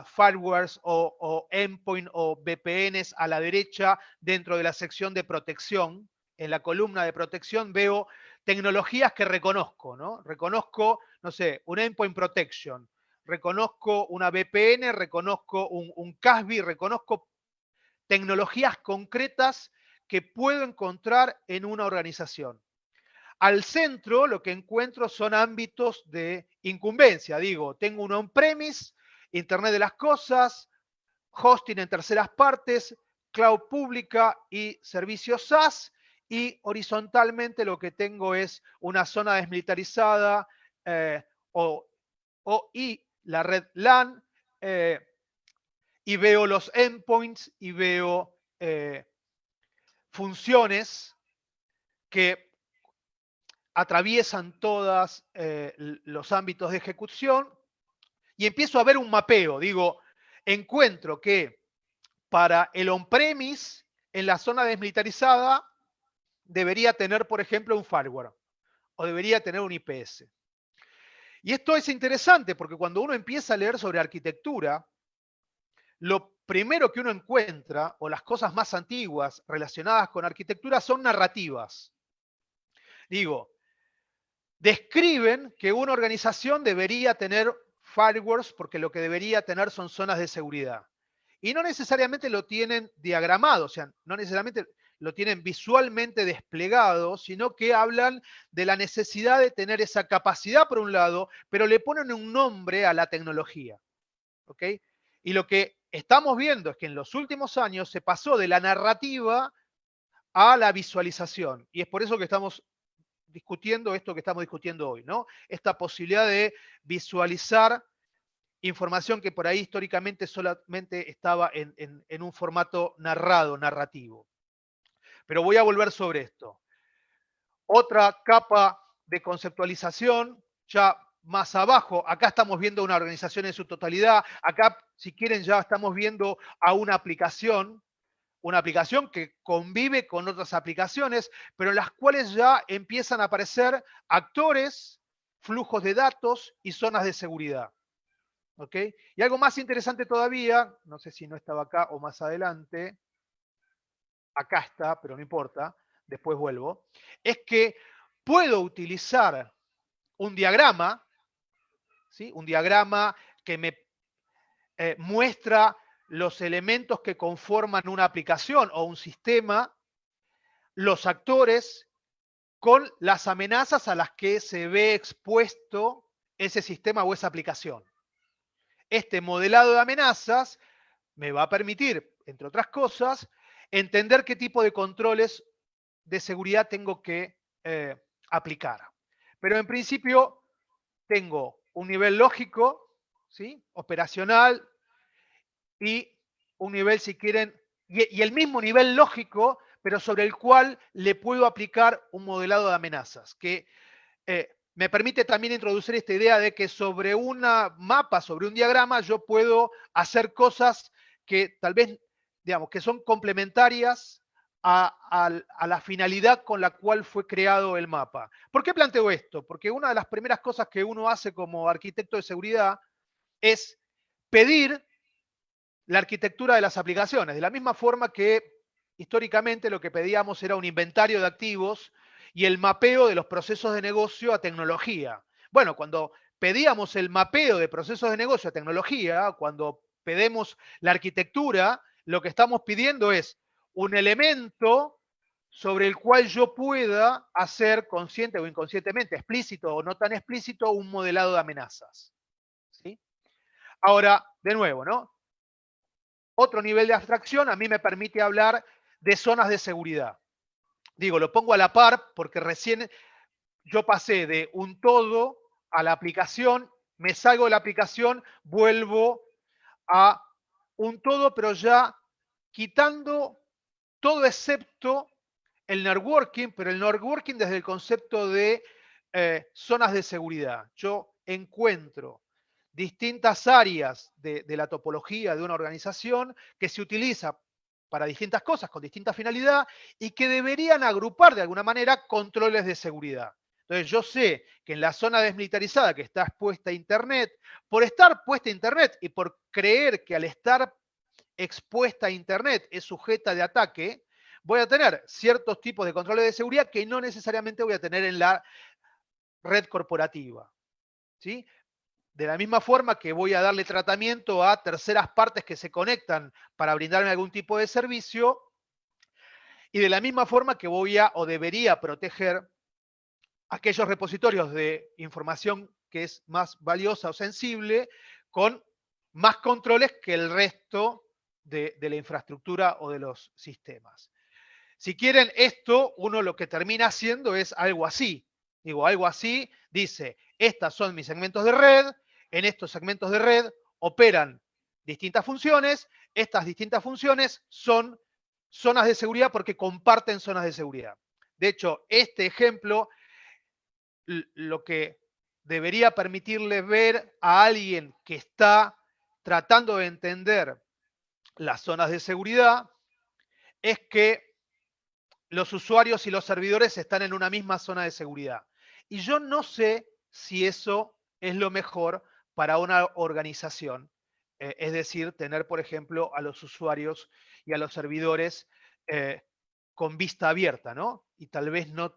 B: firewalls o, endpoint o VPNs a la derecha dentro de la sección de protección. En la columna de protección veo tecnologías que reconozco, ¿no? Reconozco, no sé, un endpoint protection, reconozco una VPN, reconozco un, un CASB, reconozco tecnologías concretas que puedo encontrar en una organización. Al centro lo que encuentro son ámbitos de incumbencia. Digo, tengo un on-premise Internet de las Cosas, hosting en terceras partes, cloud pública y servicios SaaS. Y horizontalmente lo que tengo es una zona desmilitarizada eh, o, y la red LAN. Eh, y veo los endpoints y veo eh, funciones que atraviesan todos los ámbitos de ejecución y empiezo a ver un mapeo. Digo, encuentro que para el on-premise, en la zona desmilitarizada, debería tener, por ejemplo, un firewall o debería tener un IPS. Y esto es interesante porque cuando uno empieza a leer sobre arquitectura, lo primero que uno encuentra, o las cosas más antiguas relacionadas con arquitectura, son narrativas. Digo, describen que una organización debería tener firewalls porque lo que debería tener son zonas de seguridad. Y no necesariamente lo tienen diagramado, o sea, no necesariamente lo tienen visualmente desplegado, sino que hablan de la necesidad de tener esa capacidad por un lado, pero le ponen un nombre a la tecnología. ¿Ok? Y lo que estamos viendo es que en los últimos años se pasó de la narrativa a la visualización. Y es por eso que estamos discutiendo esto que estamos discutiendo hoy, ¿no? Esta posibilidad de visualizar información que por ahí históricamente solamente estaba en, un formato narrado, narrativo. Pero voy a volver sobre esto. Otra capa de conceptualización, ya más abajo, acá estamos viendo una organización en su totalidad, acá si quieren ya estamos viendo a una aplicación, una aplicación que convive con otras aplicaciones, pero en las cuales ya empiezan a aparecer actores, flujos de datos y zonas de seguridad. Y algo más interesante todavía, no sé si no estaba acá o más adelante, acá está, pero no importa, después vuelvo, es que puedo utilizar un diagrama, ¿sí? un diagrama que me eh, muestra los elementos que conforman una aplicación o un sistema, los actores con las amenazas a las que se ve expuesto ese sistema o esa aplicación. Este modelado de amenazas me va a permitir, entre otras cosas, entender qué tipo de controles de seguridad tengo que eh, aplicar. Pero en principio tengo un nivel lógico, ¿sí? operacional, y un nivel, si quieren, y, el mismo nivel lógico, pero sobre el cual le puedo aplicar un modelado de amenazas, que eh, me permite también introducir esta idea de que sobre una mapa, sobre un diagrama, yo puedo hacer cosas que tal vez digamos, que son complementarias a la finalidad con la cual fue creado el mapa. ¿Por qué planteo esto? Porque una de las primeras cosas que uno hace como arquitecto de seguridad es pedir la arquitectura de las aplicaciones, de la misma forma que históricamente lo que pedíamos era un inventario de activos y el mapeo de los procesos de negocio a tecnología. Bueno, cuando pedíamos el mapeo de procesos de negocio a tecnología, cuando pedimos la arquitectura, lo que estamos pidiendo es un elemento sobre el cual yo pueda hacer consciente o inconscientemente, explícito o no tan explícito, un modelado de amenazas. Ahora, de nuevo, ¿no? Otro nivel de abstracción a mí me permite hablar de zonas de seguridad. Digo, lo pongo a la par porque recién yo pasé de un todo a la aplicación, me salgo de la aplicación, vuelvo a un todo, pero ya quitando todo excepto el networking, pero el networking desde el concepto de eh, zonas de seguridad. Yo encuentro distintas áreas de, la topología de una organización que se utiliza para distintas cosas, con distinta finalidad, y que deberían agrupar de alguna manera controles de seguridad. Entonces yo sé que en la zona desmilitarizada que está expuesta a Internet, por estar puesta a Internet y por creer que al estar expuesta a Internet es sujeta de ataque, voy a tener ciertos tipos de controles de seguridad que no necesariamente voy a tener en la red corporativa. ¿sí? De la misma forma que voy a darle tratamiento a terceras partes que se conectan para brindarme algún tipo de servicio, y de la misma forma que voy a o debería proteger aquellos repositorios de información que es más valiosa o sensible con más controles que el resto de, de la infraestructura o de los sistemas. Si quieren esto, uno lo que termina haciendo es algo así. Digo, algo así, dice, estas son mis segmentos de red, en estos segmentos de red operan distintas funciones, estas distintas funciones son zonas de seguridad porque comparten zonas de seguridad. De hecho, este ejemplo lo que debería permitirle ver a alguien que está tratando de entender las zonas de seguridad es que los usuarios y los servidores están en una misma zona de seguridad. Y yo no sé si eso es lo mejor para una organización. Eh, es decir, tener, por ejemplo, a los usuarios y a los servidores eh, con vista abierta, ¿no? Y tal vez no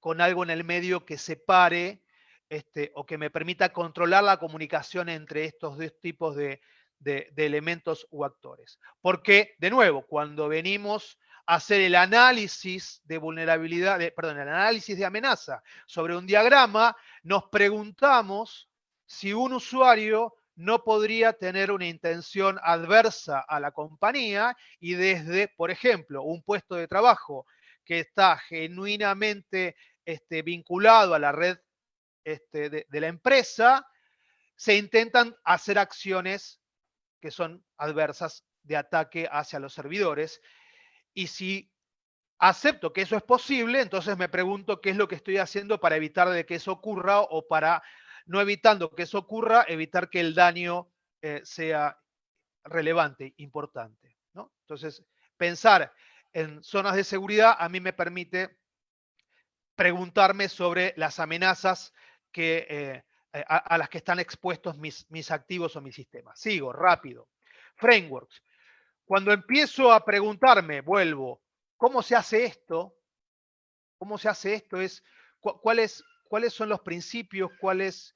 B: con algo en el medio que separe este, o que me permita controlar la comunicación entre estos dos tipos de, elementos u actores. Porque, de nuevo, cuando venimos a hacer el análisis de vulnerabilidad, de, perdón, el análisis de amenaza sobre un diagrama, nos preguntamos si un usuario no podría tener una intención adversa a la compañía y desde, por ejemplo, un puesto de trabajo que está genuinamente este, vinculado a la red este, de, de la empresa, se intentan hacer acciones que son adversas de ataque hacia los servidores. Y si acepto que eso es posible, entonces me pregunto qué es lo que estoy haciendo para evitar de que eso ocurra o para, no evitando que eso ocurra, evitar que el daño eh, sea relevante, importante. ¿no? Entonces, pensar en zonas de seguridad a mí me permite preguntarme sobre las amenazas que, eh, a, las que están expuestos mis, mis activos o mis sistemas. Sigo, rápido. Frameworks. Cuando empiezo a preguntarme, vuelvo, ¿cómo se hace esto? ¿Cómo se hace esto? Es, cu ¿cuáles, ¿Cuáles son los principios? ¿Cuál es,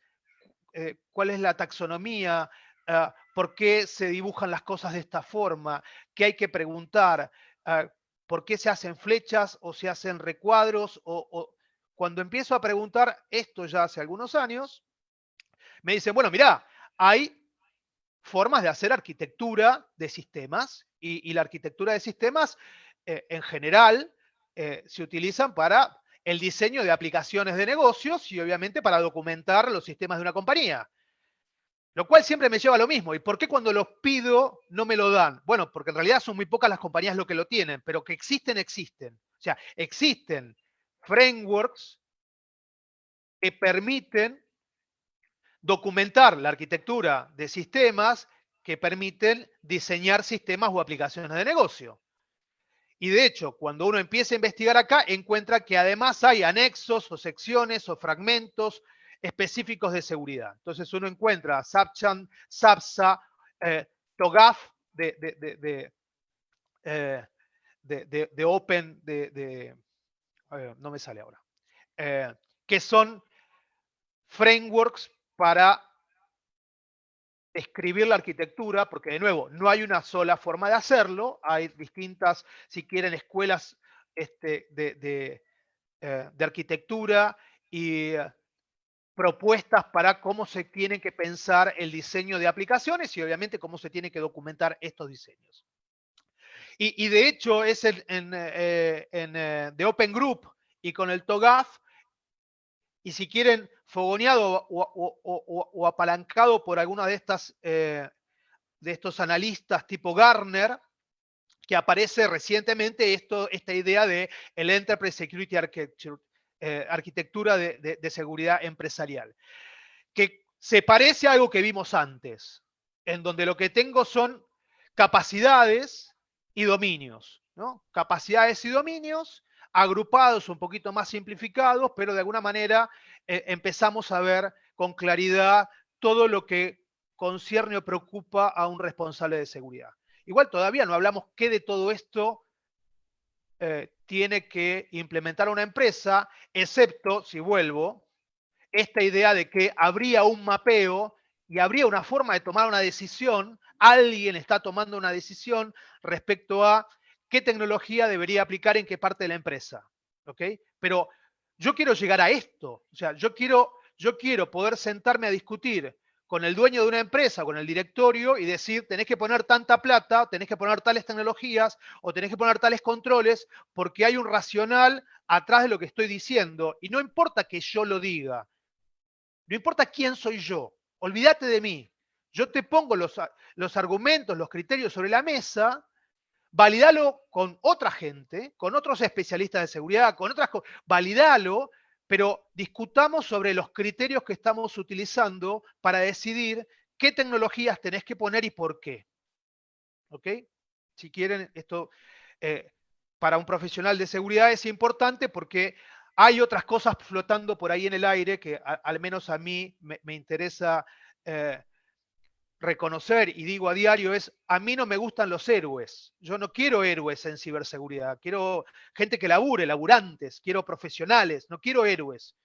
B: eh, cuál es la taxonomía? Uh, ¿Por qué se dibujan las cosas de esta forma? ¿Qué hay que preguntar? Uh, ¿Por qué se hacen flechas o se hacen recuadros? O, cuando empiezo a preguntar esto ya hace algunos años, me dicen, bueno, mira, hay formas de hacer arquitectura de sistemas y, y la arquitectura de sistemas eh, en general eh, se utilizan para el diseño de aplicaciones de negocios y obviamente para documentar los sistemas de una compañía. Lo cual siempre me lleva a lo mismo. ¿Y por qué cuando los pido no me lo dan? Bueno, porque en realidad son muy pocas las compañías lo que lo tienen, pero que existen, existen. O sea, existen frameworks que permiten documentar la arquitectura de sistemas que permiten diseñar sistemas o aplicaciones de negocio. Y de hecho, cuando uno empieza a investigar acá, encuentra que además hay anexos o secciones o fragmentos específicos de seguridad. Entonces uno encuentra SAPCHAN, SAPSA, eh, TOGAF de, de, de, de, eh, Open, de, a no me sale ahora, eh, que son frameworks para escribir la arquitectura, porque de nuevo, no hay una sola forma de hacerlo, hay distintas, si quieren, escuelas este, de, eh, de arquitectura y eh, propuestas para cómo se tiene que pensar el diseño de aplicaciones y obviamente cómo se tiene que documentar estos diseños. Y, y de hecho es en, en, eh, en, eh, The Open Group y con el TOGAF, y si quieren fogoneado o, apalancado por alguna de estas eh, de estos analistas tipo Gartner, que aparece recientemente esto, esta idea de el Enterprise Security Architecture, eh, arquitectura de, de- de seguridad empresarial, que se parece a algo que vimos antes, en donde lo que tengo son capacidades y dominios, ¿no? Capacidades y dominios agrupados un poquito más simplificados, pero de alguna manera eh, empezamos a ver con claridad todo lo que concierne o preocupa a un responsable de seguridad. Igual todavía no hablamos qué de todo esto eh, tiene que implementar una empresa, excepto, si vuelvo, esta idea de que habría un mapeo y habría una forma de tomar una decisión, alguien está tomando una decisión respecto a qué tecnología debería aplicar en qué parte de la empresa. ¿ok? Pero yo quiero llegar a esto, o sea, yo quiero, yo quiero poder sentarme a discutir con el dueño de una empresa, con el directorio, y decir, tenés que poner tanta plata, tenés que poner tales tecnologías, o tenés que poner tales controles, porque hay un racional atrás de lo que estoy diciendo. Y no importa que yo lo diga, no importa quién soy yo, olvídate de mí. Yo te pongo los, argumentos, los criterios sobre la mesa, validalo con otra gente, con otros especialistas de seguridad, con otras cosas, validalo, pero discutamos sobre los criterios que estamos utilizando para decidir qué tecnologías tenés que poner y por qué. ¿Ok? Si quieren, esto eh, para un profesional de seguridad es importante porque hay otras cosas flotando por ahí en el aire que al menos a mí me, me interesa eh, reconocer y digo a diario es, a mí no me gustan los héroes. Yo no quiero héroes en ciberseguridad. Quiero gente que labure, laburantes. Quiero profesionales. No quiero héroes.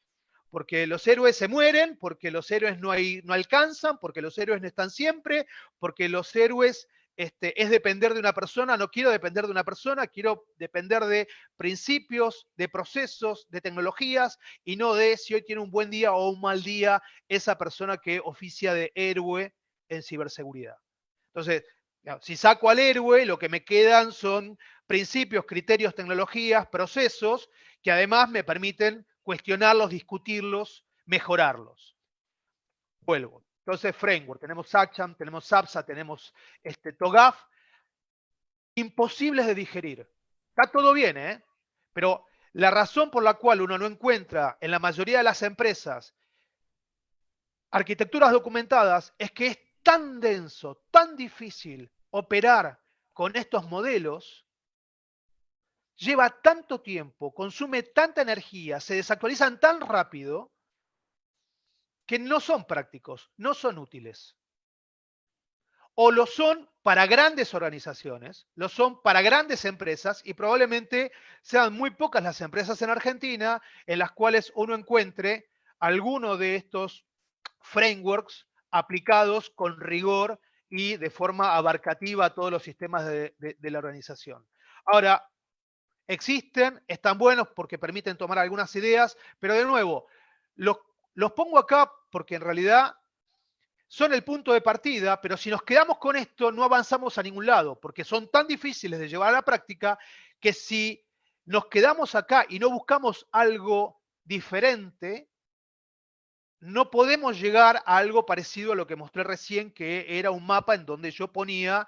B: Porque los héroes se mueren, porque los héroes no, hay, no alcanzan, porque los héroes no están siempre, porque los héroes este, es depender de una persona. No quiero depender de una persona, quiero depender de principios, de procesos, de tecnologías y no de si hoy tiene un buen día o un mal día esa persona que oficia de héroe en ciberseguridad. Entonces, si saco al héroe, lo que me quedan son principios, criterios, tecnologías, procesos que además me permiten cuestionarlos, discutirlos, mejorarlos. Vuelvo. Entonces, framework, tenemos SACHAM, tenemos SAPSA, tenemos este, TOGAF, imposibles de digerir. Está todo bien, ¿eh? Pero la razón por la cual uno no encuentra en la mayoría de las empresas arquitecturas documentadas es que es tan denso, tan difícil operar con estos modelos, lleva tanto tiempo, consume tanta energía, se desactualizan tan rápido, que no son prácticos, no son útiles. O lo son para grandes organizaciones, lo son para grandes empresas y probablemente sean muy pocas las empresas en Argentina en las cuales uno encuentre alguno de estos frameworks aplicados con rigor y de forma abarcativa a todos los sistemas de, la organización. Ahora, existen, están buenos porque permiten tomar algunas ideas, pero de nuevo, los, los pongo acá porque en realidad son el punto de partida, pero si nos quedamos con esto no avanzamos a ningún lado, porque son tan difíciles de llevar a la práctica que si nos quedamos acá y no buscamos algo diferente, no podemos llegar a algo parecido a lo que mostré recién, que era un mapa en donde yo ponía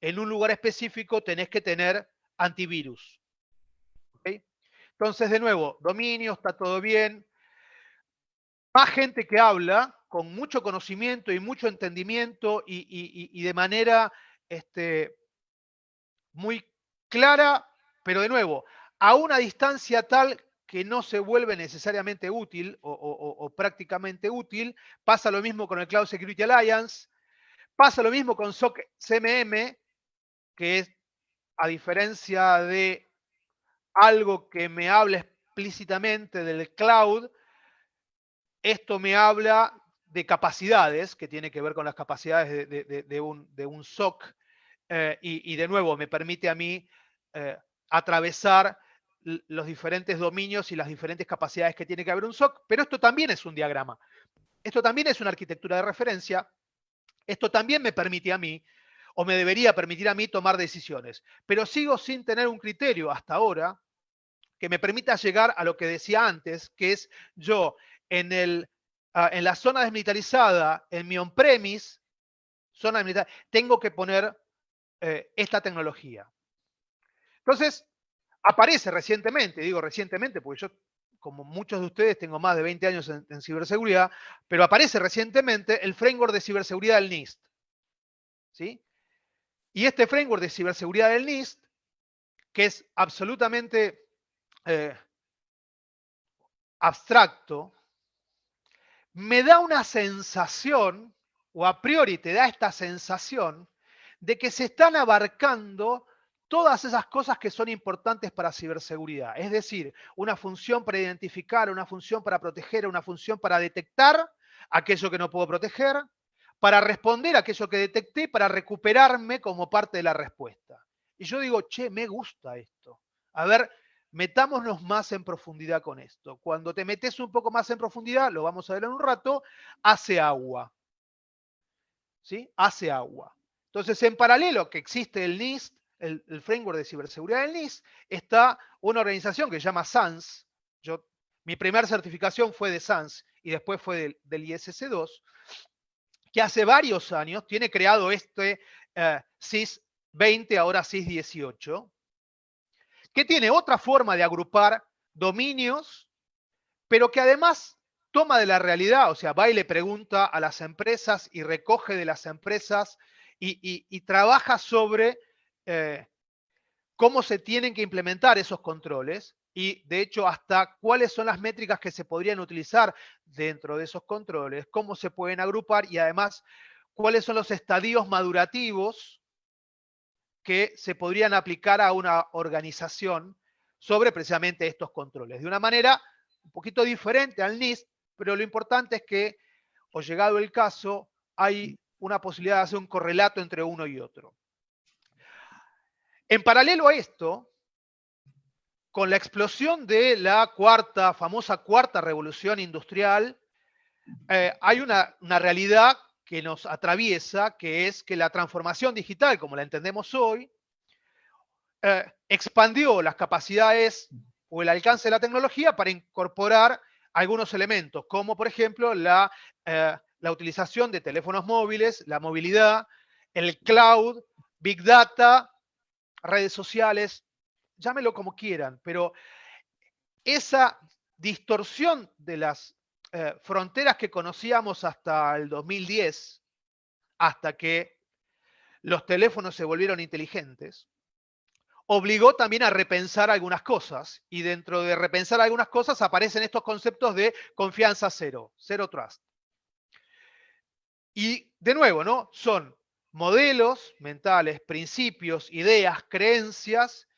B: en un lugar específico tenés que tener antivirus. Entonces, de nuevo, dominio, está todo bien. Más gente que habla, con mucho conocimiento y mucho entendimiento y, y- y de manera este, muy clara, pero de nuevo, a una distancia tal que no se vuelve necesariamente útil o, prácticamente útil. Pasa lo mismo con el Cloud Security Alliance, pasa lo mismo con SOC CMM, que es, a diferencia de algo que me habla explícitamente del cloud, esto me habla de capacidades, que tiene que ver con las capacidades de, un, SOC, eh, y, de nuevo me permite a mí eh, atravesar los diferentes dominios y las diferentes capacidades que tiene que haber un SOC, pero esto también es un diagrama. Esto también es una arquitectura de referencia. Esto también me permite a mí, o me debería permitir a mí tomar decisiones, pero sigo sin tener un criterio hasta ahora que me permita llegar a lo que decía antes, que es yo en, el, ah, en la zona desmilitarizada, en mi on-premise, zona tengo que poner eh, esta tecnología. Entonces, aparece recientemente, digo recientemente, porque yo, como muchos de ustedes, tengo más de 20 años en, ciberseguridad, pero aparece recientemente el framework de ciberseguridad del NIST. ¿sí? Y este framework de ciberseguridad del NIST, que es absolutamente eh, abstracto, me da una sensación, o a priori te da esta sensación, de que se están abarcando todas esas cosas que son importantes para ciberseguridad. Es decir, una función para identificar, una función para proteger, una función para detectar aquello que no puedo proteger, para responder aquello que detecté, para recuperarme como parte de la respuesta. Y yo digo, che, me gusta esto. A ver, metámonos más en profundidad con esto. Cuando te metes un poco más en profundidad, lo vamos a ver en un rato, hace agua. ¿Sí? Hace agua. Entonces, en paralelo que existe el NIST, el, framework de ciberseguridad del NIST, está una organización que se llama SANS. Yo, mi primera certificación fue de SANS y después fue del, del ISC2, que hace varios años tiene creado este eh, CIS 20, ahora CIS 18, que tiene otra forma de agrupar dominios, pero que además toma de la realidad, o sea, va y le pregunta a las empresas y recoge de las empresas y trabaja sobre eh, cómo se tienen que implementar esos controles y, de hecho, hasta cuáles son las métricas que se podrían utilizar dentro de esos controles, cómo se pueden agrupar y, además, cuáles son los estadios madurativos que se podrían aplicar a una organización sobre precisamente estos controles. De una manera un poquito diferente al NIST, pero lo importante es que, o llegado el caso, hay una posibilidad de hacer un correlato entre uno y otro. En paralelo a esto, con la explosión de la cuarta, famosa cuarta revolución industrial, eh, hay una, realidad que nos atraviesa, que es que la transformación digital, como la entendemos hoy, eh, expandió las capacidades o el alcance de la tecnología para incorporar algunos elementos, como por ejemplo la, eh, la utilización de teléfonos móviles, la movilidad, el cloud, big data, redes sociales, llámelo como quieran, pero esa distorsión de las eh, fronteras que conocíamos hasta el 2010, hasta que los teléfonos se volvieron inteligentes, obligó también a repensar algunas cosas. Y dentro de repensar algunas cosas aparecen estos conceptos de confianza cero, cero trust. Y de nuevo, ¿no? Son modelos mentales, principios, ideas, creencias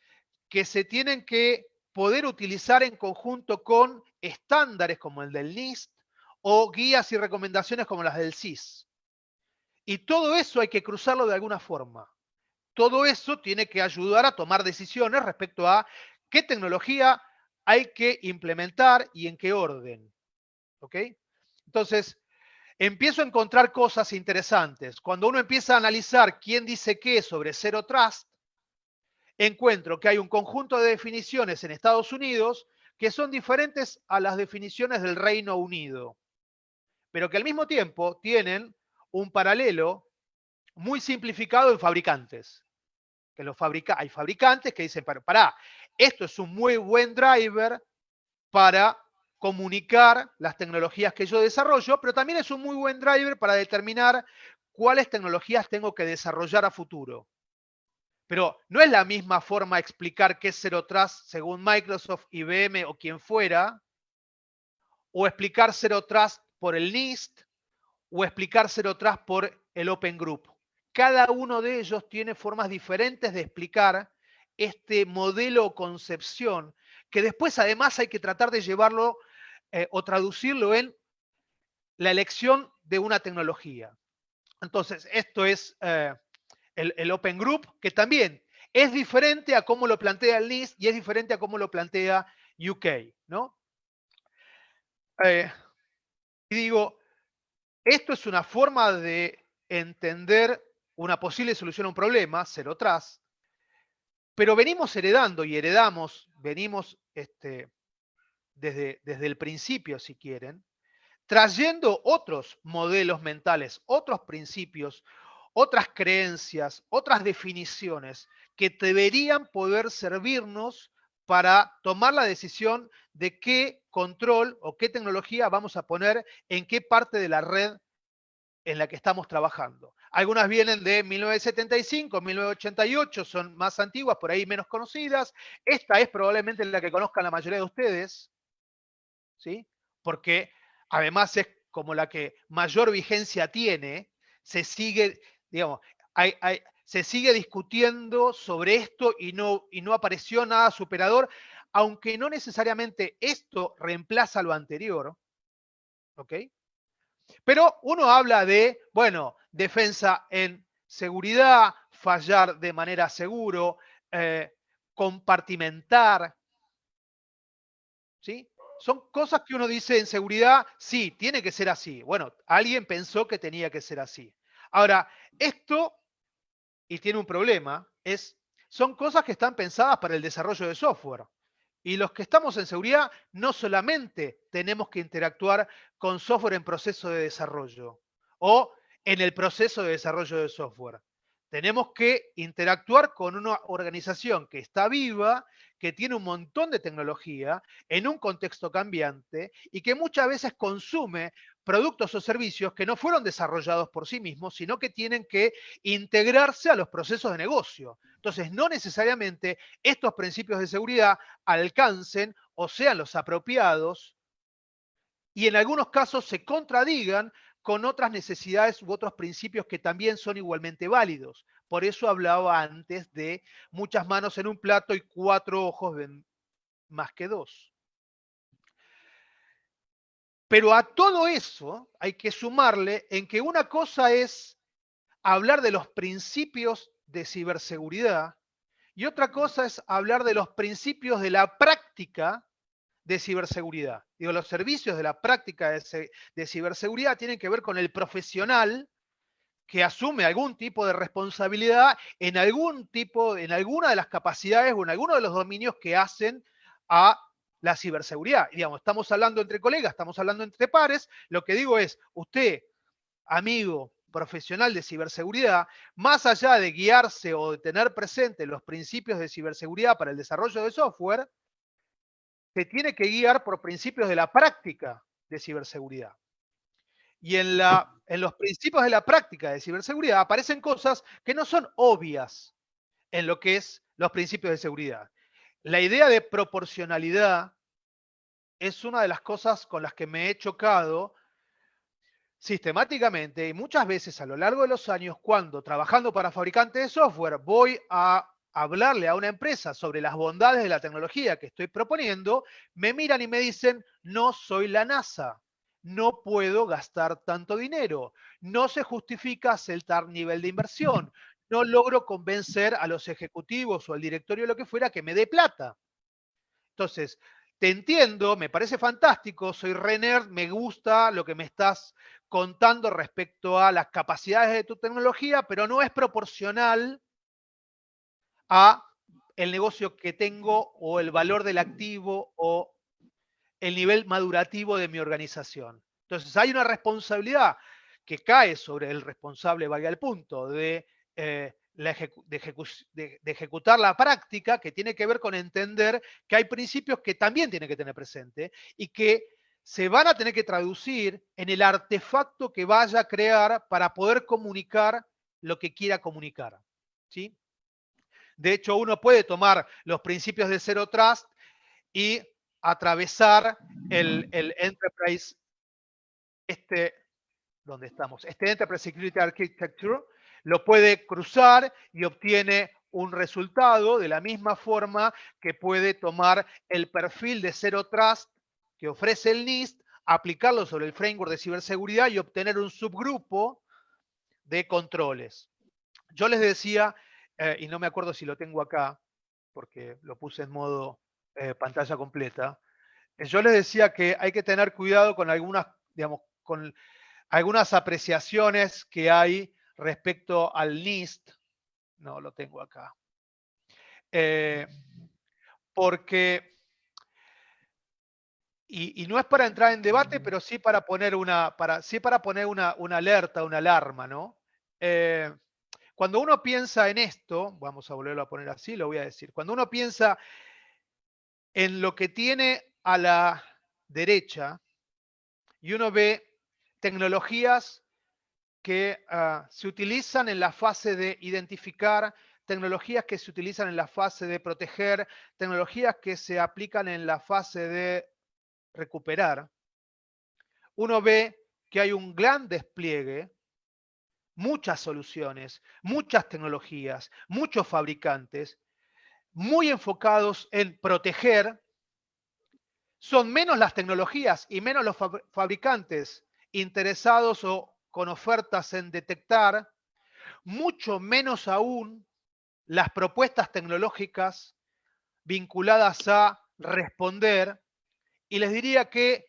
B: que se tienen que poder utilizar en conjunto con estándares como el del NIST o guías y recomendaciones como las del CIS. Y todo eso hay que cruzarlo de alguna forma. Todo eso tiene que ayudar a tomar decisiones respecto a qué tecnología hay que implementar y en qué orden. ¿Ok? Entonces, empiezo a encontrar cosas interesantes. Cuando uno empieza a analizar quién dice qué sobre Zero Trust, encuentro que hay un conjunto de definiciones en Estados Unidos que son diferentes a las definiciones del Reino Unido, pero que al mismo tiempo tienen un paralelo muy simplificado en fabricantes. Que los fabrica hay fabricantes que dicen, pará, esto es un muy buen driver para comunicar las tecnologías que yo desarrollo, pero también es un muy buen driver para determinar cuáles tecnologías tengo que desarrollar a futuro. Pero no es la misma forma explicar qué es Zero Trust según Microsoft, IBM o quien fuera, o explicar Zero Trust por el NIST, o explicar Zero Trust por el Open Group. Cada uno de ellos tiene formas diferentes de explicar este modelo o concepción, que después además hay que tratar de llevarlo eh, o traducirlo en la elección de una tecnología. Entonces, esto es eh, el, el, Open Group, que también es diferente a cómo lo plantea el NIST y es diferente a cómo lo plantea UK, ¿no? Eh, y digo, esto es una forma de entender una posible solución a un problema, Zero Trust, pero venimos heredando y heredamos, venimos este, desde, desde el principio, si quieren, trayendo otros modelos mentales, otros principios, otras creencias, otras definiciones que deberían poder servirnos para tomar la decisión de qué control o qué tecnología vamos a poner en qué parte de la red en la que estamos trabajando. Algunas vienen de 1975, 1988, son más antiguas, por ahí menos conocidas. Esta es probablemente la que conozcan la mayoría de ustedes, ¿sí? Porque además es como la que mayor vigencia tiene, se sigue, digamos, hay, hay, se sigue discutiendo sobre esto y no, y no apareció nada superador, aunque no necesariamente esto reemplaza lo anterior, ¿ok? Pero uno habla de, bueno, defensa en seguridad, fallar de manera seguro, eh, compartimentar, ¿sí? Son cosas que uno dice en seguridad, sí, tiene que ser así. Bueno, alguien pensó que tenía que ser así. Ahora, esto, y tiene un problema, es, son cosas que están pensadas para el desarrollo de software. Y los que estamos en seguridad no solamente tenemos que interactuar con software en proceso de desarrollo o en el proceso de desarrollo de software. Tenemos que interactuar con una organización que está viva, que tiene un montón de tecnología en un contexto cambiante y que muchas veces consume productos o servicios que no fueron desarrollados por sí mismos, sino que tienen que integrarse a los procesos de negocio. Entonces, no necesariamente estos principios de seguridad alcancen o sean los apropiados y en algunos casos se contradigan con otras necesidades u otros principios que también son igualmente válidos. Por eso hablaba antes de muchas manos en un plato y cuatro ojos ven más que dos. Pero a todo eso hay que sumarle en que una cosa es hablar de los principios de ciberseguridad y otra cosa es hablar de los principios de la práctica de ciberseguridad. Digo, los servicios de la práctica de, ciberseguridad tienen que ver con el profesional que asume algún tipo de responsabilidad en algún tipo, en alguna de las capacidades o en alguno de los dominios que hacen a la ciberseguridad. Y digamos, estamos hablando entre colegas, estamos hablando entre pares. Lo que digo es, usted, amigo, profesional de ciberseguridad, más allá de guiarse o de tener presente los principios de ciberseguridad para el desarrollo de software, se tiene que guiar por principios de la práctica de ciberseguridad. Y en, la, en los principios de la práctica de ciberseguridad aparecen cosas que no son obvias en lo que es los principios de seguridad. La idea de proporcionalidad es una de las cosas con las que me he chocado sistemáticamente y muchas veces a lo largo de los años cuando trabajando para fabricantes de software voy a hablarle a una empresa sobre las bondades de la tecnología que estoy proponiendo, me miran y me dicen, no soy la NASA, no puedo gastar tanto dinero, no se justifica tal nivel de inversión, no logro convencer a los ejecutivos o al directorio, lo que fuera, que me dé plata. Entonces, te entiendo, me parece fantástico, soy Renner, me gusta lo que me estás contando respecto a las capacidades de tu tecnología, pero no es proporcional a el negocio que tengo o el valor del activo o el nivel madurativo de mi organización. Entonces hay una responsabilidad que cae sobre el responsable, valga el punto, de eh, de- de ejecutar la práctica que tiene que ver con entender que hay principios que también tiene que tener presente y que se van a tener que traducir en el artefacto que vaya a crear para poder comunicar lo que quiera comunicar. ¿sí? De hecho, uno puede tomar los principios de Zero Trust y atravesar el, Enterprise, este, ¿dónde estamos? Este Enterprise Security Architecture, lo puede cruzar y obtiene un resultado de la misma forma que puede tomar el perfil de Zero Trust que ofrece el NIST, aplicarlo sobre el framework de ciberseguridad y obtener un subgrupo de controles. Yo les decía, eh, y no me acuerdo si lo tengo acá, porque lo puse en modo eh, pantalla completa, eh, yo les decía que hay que tener cuidado con algunas, digamos, con algunas apreciaciones que hay respecto al NIST. No, lo tengo acá. Eh, porque, y, y no es para entrar en debate, pero sí para poner una, para, sí para poner una, una alerta, una alarma, ¿no? Eh, cuando uno piensa en esto, vamos a volverlo a poner así, lo voy a decir, cuando uno piensa en lo que tiene a la derecha y uno ve tecnologías que ah, se utilizan en la fase de identificar, tecnologías que se utilizan en la fase de proteger, tecnologías que se aplican en la fase de recuperar, uno ve que hay un gran despliegue, muchas soluciones, muchas tecnologías, muchos fabricantes, muy enfocados en proteger. Son menos las tecnologías y menos los fab- fabricantes interesados o con ofertas en detectar, mucho menos aún las propuestas tecnológicas vinculadas a responder. Y les diría que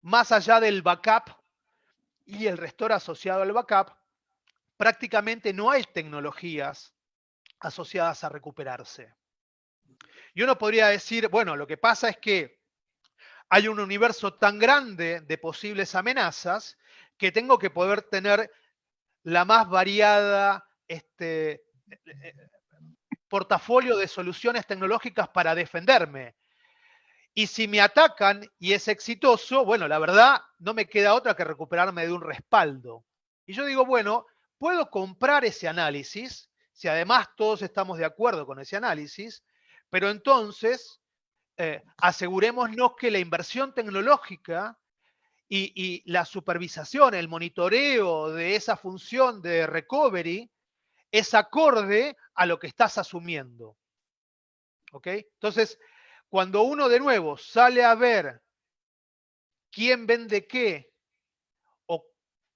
B: más allá del backup y el restore asociado al backup, prácticamente no hay tecnologías asociadas a recuperarse. Y uno podría decir, bueno, lo que pasa es que hay un universo tan grande de posibles amenazas que tengo que poder tener la más variada este, eh, portafolio de soluciones tecnológicas para defenderme. Y si me atacan y es exitoso, bueno, la verdad no me queda otra que recuperarme de un respaldo. Y yo digo, bueno, puedo comprar ese análisis, si además todos estamos de acuerdo con ese análisis, pero entonces eh, asegurémonos que la inversión tecnológica y, y la supervisación, el monitoreo de esa función de recovery es acorde a lo que estás asumiendo. ¿Ok? Entonces, cuando uno de nuevo sale a ver quién vende qué o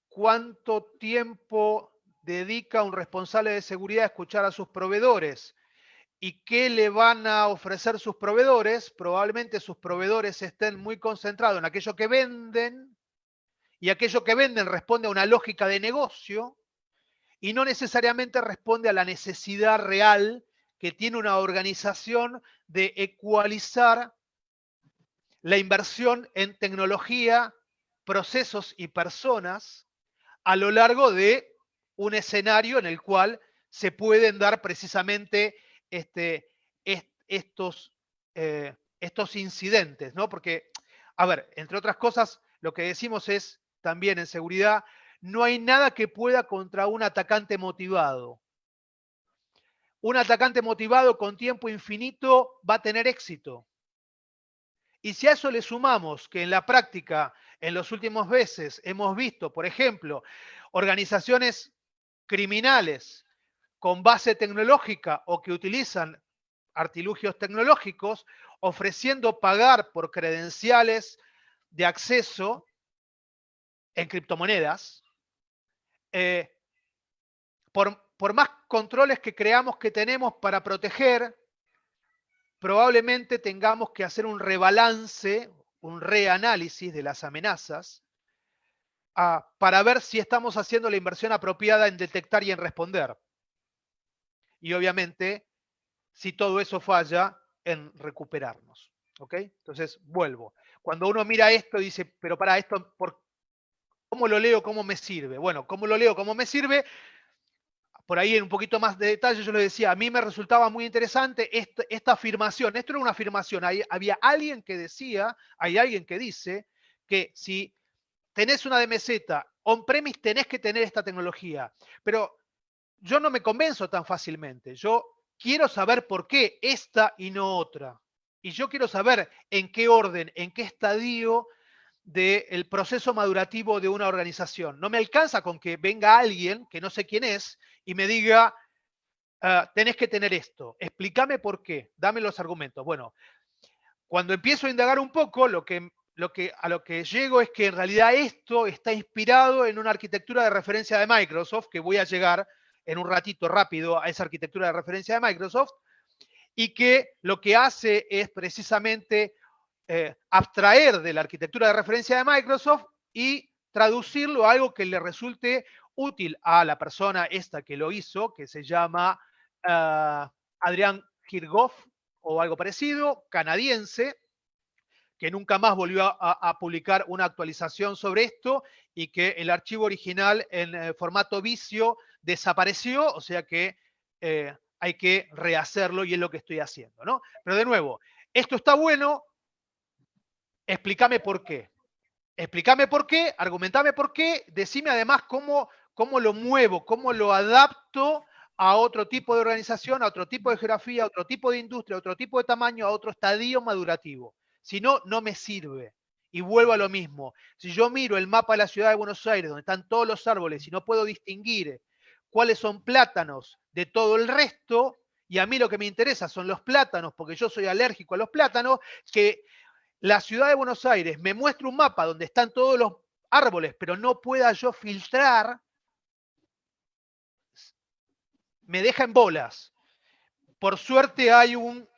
B: cuánto tiempo dedica un responsable de seguridad a escuchar a sus proveedores y qué le van a ofrecer sus proveedores, probablemente sus proveedores estén muy concentrados en aquello que venden y aquello que venden responde a una lógica de negocio y no necesariamente responde a la necesidad real que tiene una organización de ecualizar la inversión en tecnología, procesos y personas a lo largo de un escenario en el cual se pueden dar precisamente este, est- estos, eh, estos incidentes, ¿no? Porque, a ver, entre otras cosas, lo que decimos es también en seguridad, no hay nada que pueda contra un atacante motivado. Un atacante motivado con tiempo infinito va a tener éxito. Y si a eso le sumamos que en la práctica, en los últimos meses, hemos visto, por ejemplo, organizaciones criminales con base tecnológica o que utilizan artilugios tecnológicos, ofreciendo pagar por credenciales de acceso en criptomonedas, eh, por, por más controles que creamos que tenemos para proteger, probablemente tengamos que hacer un rebalance, un reanálisis de las amenazas ah, para ver si estamos haciendo la inversión apropiada en detectar y en responder. Y obviamente, si todo eso falla, en recuperarnos. ¿Ok? Entonces, vuelvo. Cuando uno mira esto y dice, pero para esto, ¿por ¿cómo lo leo? ¿Cómo me sirve? Bueno, ¿cómo lo leo? ¿Cómo me sirve? Por ahí en un poquito más de detalle, yo les decía, a mí me resultaba muy interesante esta, afirmación. Esto era una afirmación. Hay- había alguien que decía, hay alguien que dice que si tenés una DMZ on-premise, tenés que tener esta tecnología. Pero yo no me convenzo tan fácilmente. Yo quiero saber por qué esta y no otra. Y yo quiero saber en qué orden, en qué estadio del proceso madurativo de una organización. No me alcanza con que venga alguien, que no sé quién es, y me diga, "Ah, tenés que tener esto, explícame por qué, dame los argumentos. Bueno, cuando empiezo a indagar un poco, lo que, a lo que llego es que en realidad esto está inspirado en una arquitectura de referencia de Microsoft, que voy a llegar en un ratito rápido a esa arquitectura de referencia de Microsoft, y que lo que hace es precisamente eh, abstraer de la arquitectura de referencia de Microsoft y traducirlo a algo que le resulte útil a la persona esta que lo hizo, que se llama ah, Adrián Kirchhoff o algo parecido, canadiense, que nunca más volvió a, publicar una actualización sobre esto y que el archivo original en eh, formato vicio desapareció, o sea que eh, hay que rehacerlo y es lo que estoy haciendo, ¿no? Pero de nuevo, esto está bueno, explícame por qué. Explícame por qué, argumentame por qué, decime además cómo, cómo lo muevo, cómo lo adapto a otro tipo de organización, a otro tipo de geografía, a otro tipo de industria, a otro tipo de tamaño, a otro estadio madurativo. Si no, no me sirve. Y vuelvo a lo mismo. Si yo miro el mapa de la ciudad de Buenos Aires, donde están todos los árboles, y no puedo distinguir cuáles son plátanos de todo el resto, y a mí lo que me interesa son los plátanos, porque yo soy alérgico a los plátanos, que la ciudad de Buenos Aires me muestra un mapa donde están todos los árboles, pero no pueda yo filtrar, me deja en bolas. Por suerte hay un,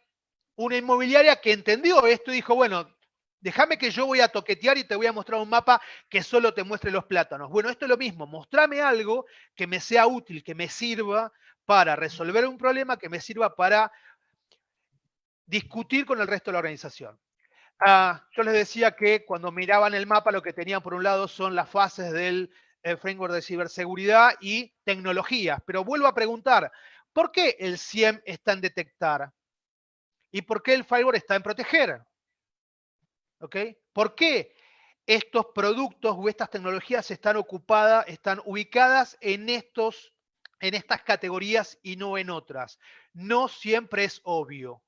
B: una inmobiliaria que entendió esto y dijo, bueno, déjame que yo voy a toquetear y te voy a mostrar un mapa que solo te muestre los plátanos. Bueno, esto es lo mismo, mostrame algo que me sea útil, que me sirva para resolver un problema, que me sirva para discutir con el resto de la organización. Ah, yo les decía que cuando miraban el mapa lo que tenían por un lado son las fases del eh, framework de ciberseguridad y tecnologías. Pero vuelvo a preguntar, ¿por qué el CIEM está en detectar? ¿Y por qué el firewall está en proteger? ¿Ok? ¿Por qué estos productos o estas tecnologías están ocupadas, están ubicadas en, estos, en estas categorías y no en otras? No siempre es obvio.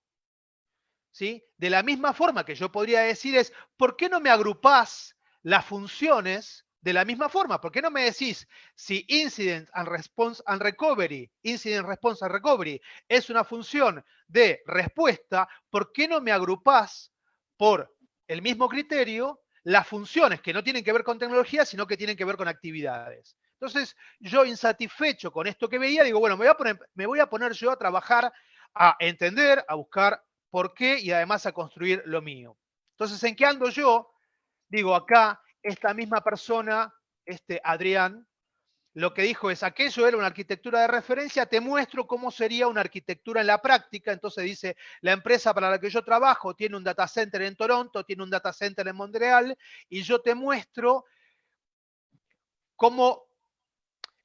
B: De la misma forma que yo podría decir es, ¿por qué no me agrupás las funciones de la misma forma? ¿Por qué no me decís si Incident and Response and Recovery, Incident Response and Recovery es una función de respuesta, ¿por qué no me agrupás por el mismo criterio las funciones que no tienen que ver con tecnología, sino que tienen que ver con actividades? Entonces, yo insatisfecho con esto que veía, digo, bueno, me voy a poner yo a trabajar, a entender, a buscar por qué y además a construir lo mío. Entonces, ¿en qué ando yo? Digo, acá, esta misma persona, este Adrián, lo que dijo es, aquello era una arquitectura de referencia, te muestro cómo sería una arquitectura en la práctica. Entonces dice, la empresa para la que yo trabajo tiene un data center en Toronto, tiene un data center en Montreal, y yo te muestro cómo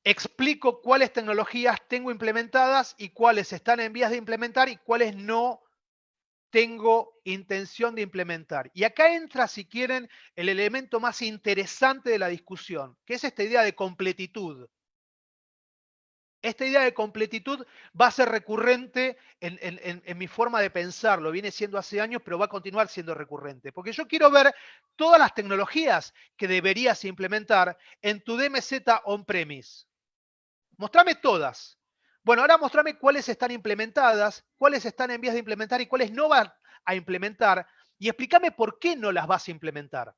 B: explico cuáles tecnologías tengo implementadas y cuáles están en vías de implementar y cuáles no tengo intención de implementar. Y acá entra, si quieren, el elemento más interesante de la discusión, que es esta idea de completitud. Esta idea de completitud va a ser recurrente en, mi forma de pensarlo, viene siendo hace años, pero va a continuar siendo recurrente. Porque yo quiero ver todas las tecnologías que deberías implementar en tu DMZ on-premise. Mostrame todas. Bueno, ahora mostrame cuáles están implementadas, cuáles están en vías de implementar y cuáles no van a implementar. Y explícame por qué no las vas a implementar.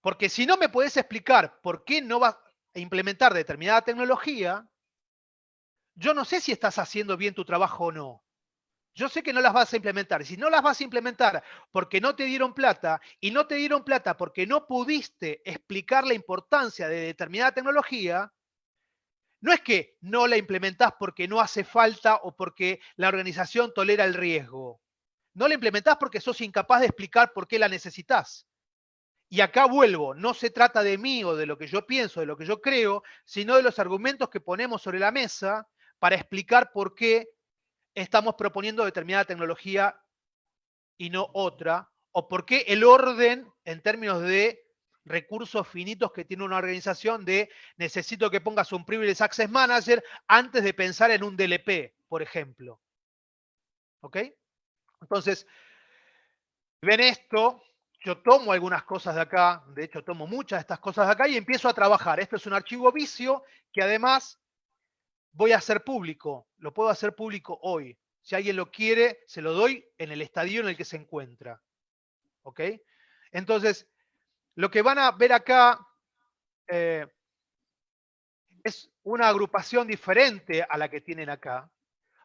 B: Porque si no me puedes explicar por qué no vas a implementar determinada tecnología, yo no sé si estás haciendo bien tu trabajo o no. Yo sé que no las vas a implementar. Si no las vas a implementar porque no te dieron plata y no te dieron plata porque no pudiste explicar la importancia de determinada tecnología, no es que no la implementás porque no hace falta o porque la organización tolera el riesgo. No la implementás porque sos incapaz de explicar por qué la necesitas. Y acá vuelvo, no se trata de mí o de lo que yo pienso, de lo que yo creo, sino de los argumentos que ponemos sobre la mesa para explicar por qué estamos proponiendo determinada tecnología y no otra, o por qué el orden en términos de recursos finitos que tiene una organización de necesito que pongas un Privilege Access Manager antes de pensar en un DLP, por ejemplo. ¿Ok? Entonces, ven esto, yo tomo algunas cosas de acá, de hecho tomo muchas de estas cosas de acá y empiezo a trabajar. Esto es un archivo vicio que además voy a hacer público, lo puedo hacer público hoy. Si alguien lo quiere, se lo doy en el estadio en el que se encuentra. ¿Ok? Entonces, lo que van a ver acá eh, es una agrupación diferente a la que tienen acá.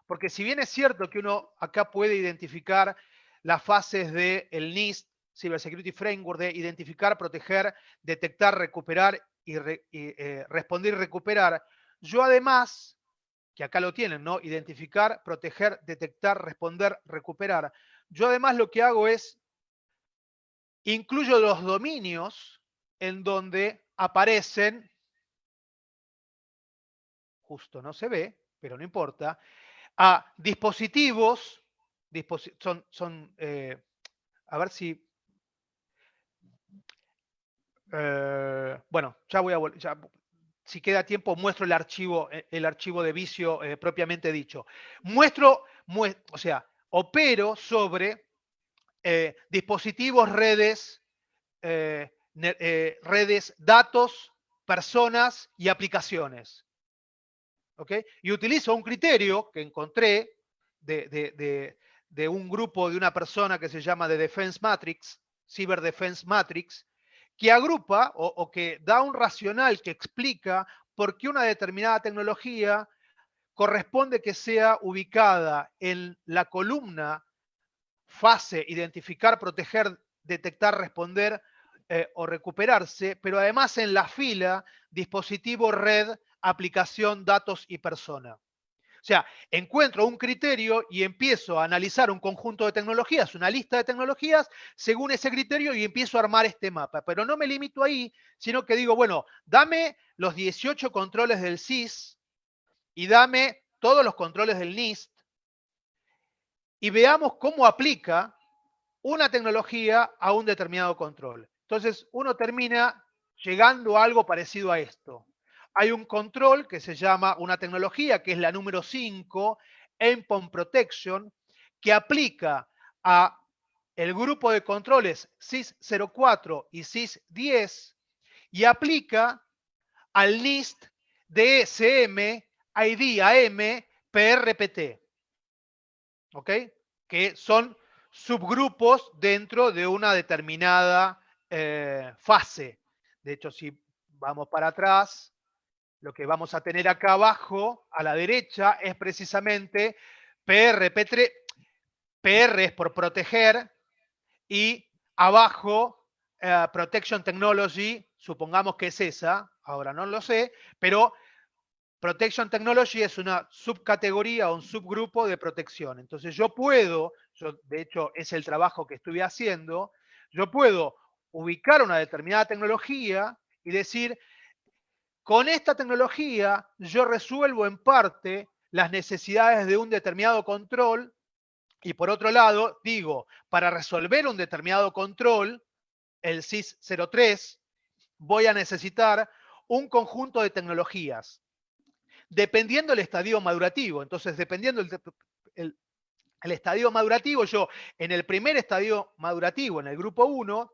B: Porque si bien es cierto que uno acá puede identificar las fases del el NIST, Cybersecurity Framework, de identificar, proteger, detectar, recuperar y, eh, responder y recuperar, yo además, que acá lo tienen, ¿no? Identificar, proteger, detectar, responder, recuperar. Yo además lo que hago es incluyo los dominios en donde aparecen, justo no se ve, pero no importa, a dispositivos, son, son eh, a ver si, eh, bueno, ya voy a volver, si queda tiempo, muestro el archivo, eh, el archivo de vicio propiamente dicho. Muestro, o sea, opero sobre eh, dispositivos, redes, eh, eh, redes, datos, personas y aplicaciones. Y utilizo un criterio que encontré de, un grupo de una persona que se llama The Defense Matrix, Cyber Defense Matrix, que agrupa o que da un racional que explica por qué una determinada tecnología corresponde que sea ubicada en la columna fase, identificar, proteger, detectar, responder eh, o recuperarse, pero además en la fila, dispositivo, red, aplicación, datos y persona. O sea, encuentro un criterio y empiezo a analizar un conjunto de tecnologías, una lista de tecnologías, según ese criterio y empiezo a armar este mapa. Pero no me limito ahí, sino que digo, bueno, dame los 18 controles del SIS y dame todos los controles del NIST y veamos cómo aplica una tecnología a un determinado control. Entonces, uno termina llegando a algo parecido a esto. Hay un control que se llama una tecnología, que es la número 5, Endpoint Protection, que aplica a el grupo de controles SIS-04 y SIS-10 y aplica al NIST DSM, ID AM, PRPT. ¿Ok? Que son subgrupos dentro de una determinada eh, fase. De hecho, si vamos para atrás, lo que vamos a tener acá abajo, a la derecha, es precisamente PR, P3, PR es por proteger, y abajo, eh, Protection Technology, supongamos que es esa, ahora no lo sé, pero Protection Technology es una subcategoría o un subgrupo de protección. Entonces yo puedo, yo, de hecho es el trabajo que estuve haciendo, yo puedo ubicar una determinada tecnología y decir, con esta tecnología yo resuelvo en parte las necesidades de un determinado control y por otro lado digo, para resolver un determinado control, el SIS 03, voy a necesitar un conjunto de tecnologías dependiendo del estadio madurativo. Entonces, dependiendo el, estadio madurativo, yo en el primer estadio madurativo, en el grupo 1,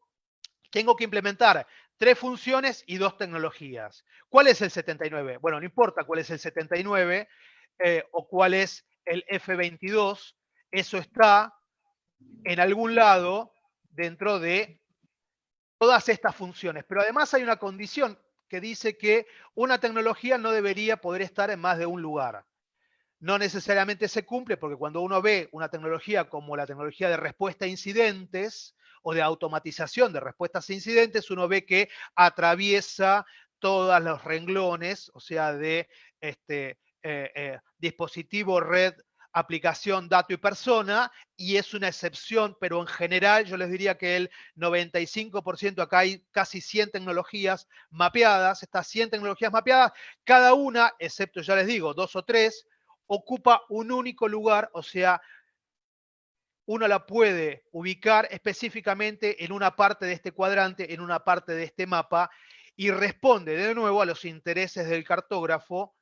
B: tengo que implementar tres funciones y dos tecnologías. ¿Cuál es el 79? Bueno, no importa cuál es el 79 eh, o cuál es el F22, eso está en algún lado dentro de todas estas funciones. Pero además hay una condición que dice que una tecnología no debería poder estar en más de un lugar. No necesariamente se cumple porque cuando uno ve una tecnología como la tecnología de respuesta a incidentes o de automatización de respuestas a incidentes, uno ve que atraviesa todos los renglones, o sea, de este, eh, eh, dispositivo, red, aplicación, dato y persona, y es una excepción, pero en general yo les diría que el 95%, acá hay casi 100 tecnologías mapeadas, estas 100 tecnologías mapeadas, cada una, excepto ya les digo, dos o tres, ocupa un único lugar, o sea, uno la puede ubicar específicamente en una parte de este cuadrante, en una parte de este mapa, y responde de nuevo a los intereses del cartógrafo,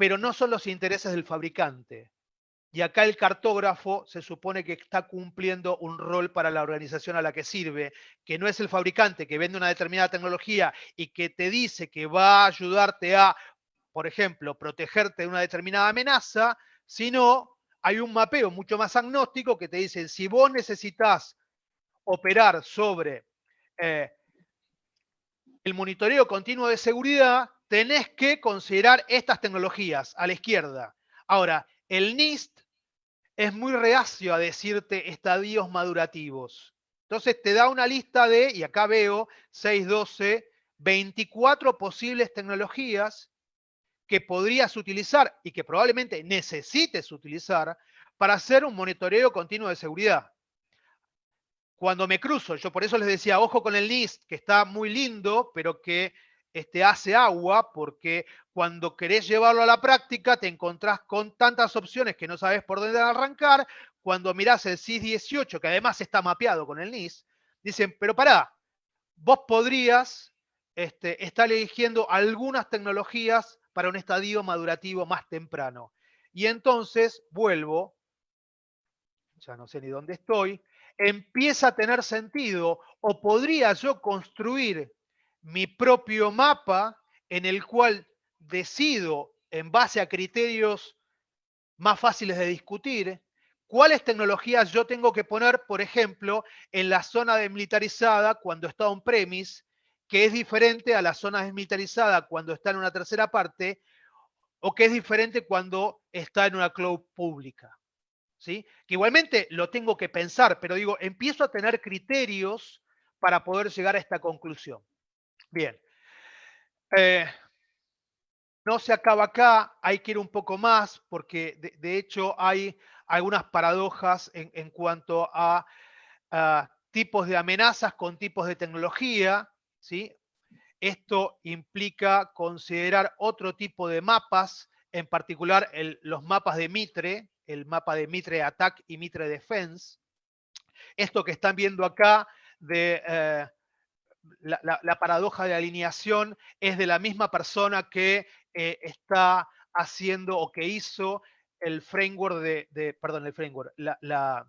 B: pero no son los intereses del fabricante. Y acá el cartógrafo se supone que está cumpliendo un rol para la organización a la que sirve, que no es el fabricante que vende una determinada tecnología y que te dice que va a ayudarte a, por ejemplo, protegerte de una determinada amenaza, sino hay un mapeo mucho más agnóstico que te dice, si vos necesitas operar sobre eh, el monitoreo continuo de seguridad, tenés que considerar estas tecnologías a la izquierda. Ahora, el NIST es muy reacio a decirte estadios madurativos. Entonces te da una lista de, y acá veo 6, 12, 24 posibles tecnologías que podrías utilizar y que probablemente necesites utilizar para hacer un monitoreo continuo de seguridad cuando me cruzo, yo por eso les decía, ojo con el NIST, que está muy lindo, pero que este, hace agua, porque cuando querés llevarlo a la práctica te encontrás con tantas opciones que no sabes por dónde arrancar. Cuando mirás el CIS 18, que además está mapeado con el NIST, dicen, pero pará, vos podrías este, estar eligiendo algunas tecnologías para un estadio madurativo más temprano. Y entonces vuelvo, ya no sé ni dónde estoy, empieza a tener sentido o podría yo construir mi propio mapa en el cual decido en base a criterios más fáciles de discutir cuáles tecnologías yo tengo que poner, por ejemplo, en la zona desmilitarizada cuando está on-premise, que es diferente a la zona desmilitarizada cuando está en una tercera parte, o que es diferente cuando está en una cloud pública. Que igualmente lo tengo que pensar, pero digo, empiezo a tener criterios para poder llegar a esta conclusión. Bien. Eh, no se acaba acá, hay que ir un poco más, porque de, hecho hay algunas paradojas en, cuanto a, tipos de amenazas con tipos de tecnología. ¿sí? Esto implica considerar otro tipo de mapas, en particular los mapas de Mitre, el mapa de Mitre Attack y Mitre Defense. Esto que están viendo acá de eh, la, paradoja de alineación es de la misma persona que eh, está haciendo o que hizo el framework de, perdón, el framework, la,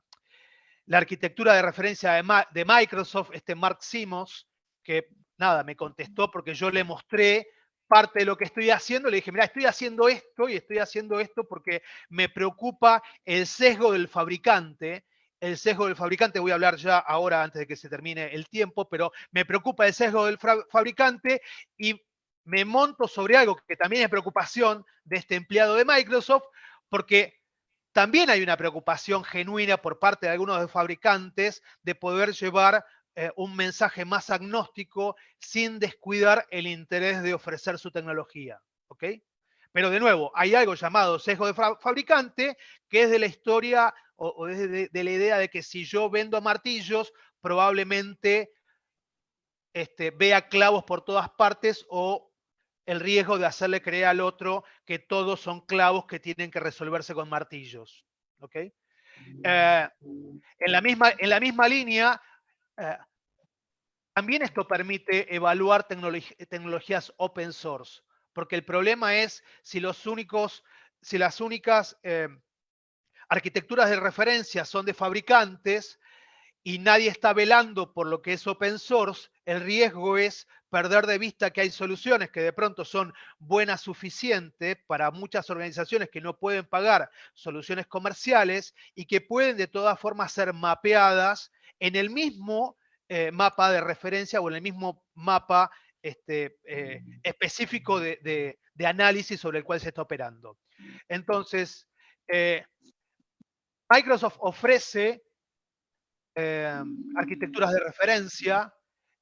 B: arquitectura de referencia de, de, Microsoft, este Mark Simos, que nada, me contestó porque yo le mostré parte de lo que estoy haciendo, le dije, mira, estoy haciendo esto y estoy haciendo esto porque me preocupa el sesgo del fabricante. El sesgo del fabricante, voy a hablar ya ahora antes de que se termine el tiempo, pero me preocupa el sesgo del fabricante y me monto sobre algo que también es preocupación de este empleado de Microsoft, porque también hay una preocupación genuina por parte de algunos de los fabricantes de poder llevar eh, un mensaje más agnóstico sin descuidar el interés de ofrecer su tecnología. ¿ok? Pero de nuevo, hay algo llamado sesgo de fabricante, que es de la historia o, de, la idea de que si yo vendo martillos, probablemente este, vea clavos por todas partes o el riesgo de hacerle creer al otro que todos son clavos que tienen que resolverse con martillos. ¿ok? Eh, en, la misma, en la misma línea, eh, también esto permite evaluar tecnologías open source, porque el problema es si, los únicos, si las únicas eh, arquitecturas de referencia son de fabricantes y nadie está velando por lo que es open source, el riesgo es perder de vista que hay soluciones que de pronto son buenas suficientes para muchas organizaciones que no pueden pagar soluciones comerciales y que pueden de todas formas ser mapeadas en el mismo eh, mapa de referencia o en el mismo mapa este, eh, específico de, análisis sobre el cual se está operando. Entonces, eh, Microsoft ofrece arquitecturas de referencia.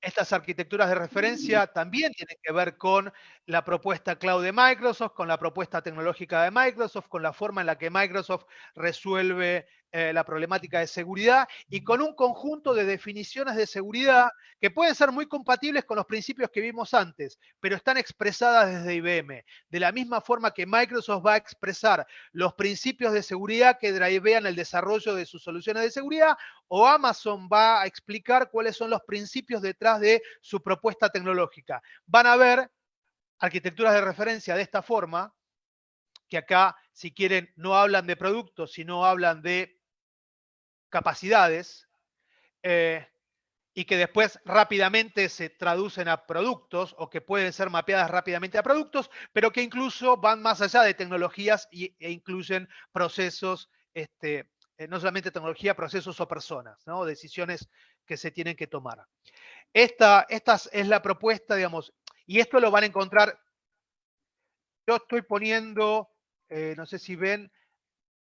B: Estas arquitecturas de referencia también tienen que ver con la propuesta cloud de Microsoft, con la propuesta tecnológica de Microsoft, con la forma en la que Microsoft resuelve eh, la problemática de seguridad y con un conjunto de definiciones de seguridad que pueden ser muy compatibles con los principios que vimos antes, pero están expresadas desde IBM. De la misma forma que Microsoft va a expresar los principios de seguridad que drivean el desarrollo de sus soluciones de seguridad, o Amazon va a explicar cuáles son los principios detrás de su propuesta tecnológica. Van a ver arquitecturas de referencia de esta forma, que acá, si quieren, no hablan de productos, sino hablan de capacidades eh, y que después rápidamente se traducen a productos o que pueden ser mapeadas rápidamente a productos, pero que incluso van más allá de tecnologías y, e incluyen procesos, este, eh, no solamente tecnología, procesos o personas, ¿no? decisiones que se tienen que tomar. Esta, es la propuesta, digamos, y esto lo van a encontrar, yo estoy poniendo, eh, no sé si ven,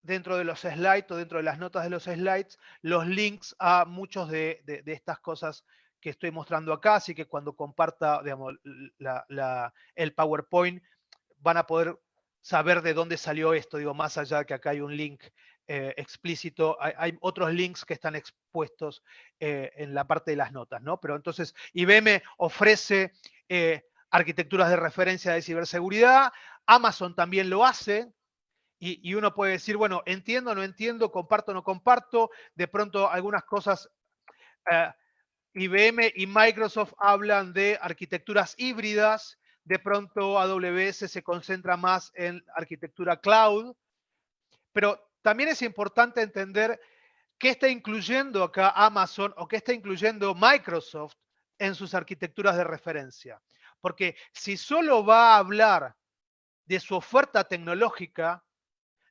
B: dentro de los slides o dentro de las notas de los slides los links a muchos de, estas cosas que estoy mostrando acá, así que cuando comparta el PowerPoint van a poder saber de dónde salió esto, digo, más allá de que acá hay un link eh, explícito, hay, otros links que están expuestos eh, en la parte de las notas, ¿no? Pero entonces IBM ofrece eh, arquitecturas de referencia de ciberseguridad, Amazon también lo hace, y, uno puede decir, bueno, entiendo, no entiendo, comparto, no comparto. De pronto algunas cosas, eh, IBM y Microsoft hablan de arquitecturas híbridas, de pronto AWS se concentra más en arquitectura cloud, pero también es importante entender qué está incluyendo acá Amazon o qué está incluyendo Microsoft en sus arquitecturas de referencia. Porque si solo va a hablar de su oferta tecnológica,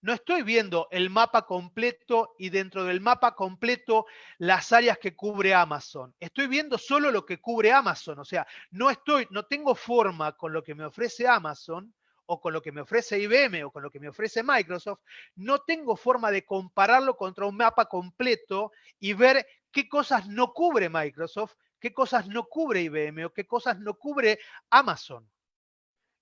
B: no estoy viendo el mapa completo y dentro del mapa completo las áreas que cubre Amazon. Estoy viendo solo lo que cubre Amazon. O sea, no estoy, no tengo forma con lo que me ofrece Amazon o con lo que me ofrece IBM o con lo que me ofrece Microsoft, no tengo forma de compararlo contra un mapa completo y ver qué cosas no cubre Microsoft, qué cosas no cubre IBM o qué cosas no cubre Amazon.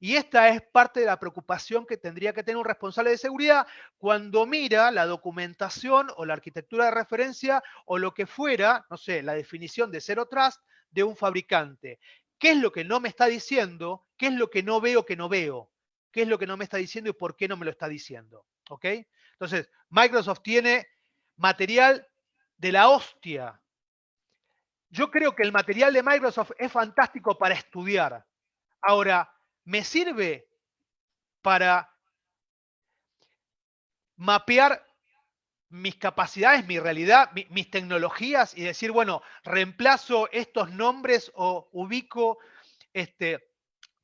B: Y esta es parte de la preocupación que tendría que tener un responsable de seguridad cuando mira la documentación o la arquitectura de referencia o lo que fuera, no sé, la definición de Zero Trust de un fabricante. ¿Qué es lo que no me está diciendo? ¿Qué es lo que no veo que no veo? ¿Qué es lo que no me está diciendo y por qué no me lo está diciendo? ¿Ok? Entonces, Microsoft tiene material de la hostia. Yo creo que el material de Microsoft es fantástico para estudiar. Ahora, me sirve para mapear mis capacidades, mi realidad, mis tecnologías y decir, bueno, reemplazo estos nombres o ubico este,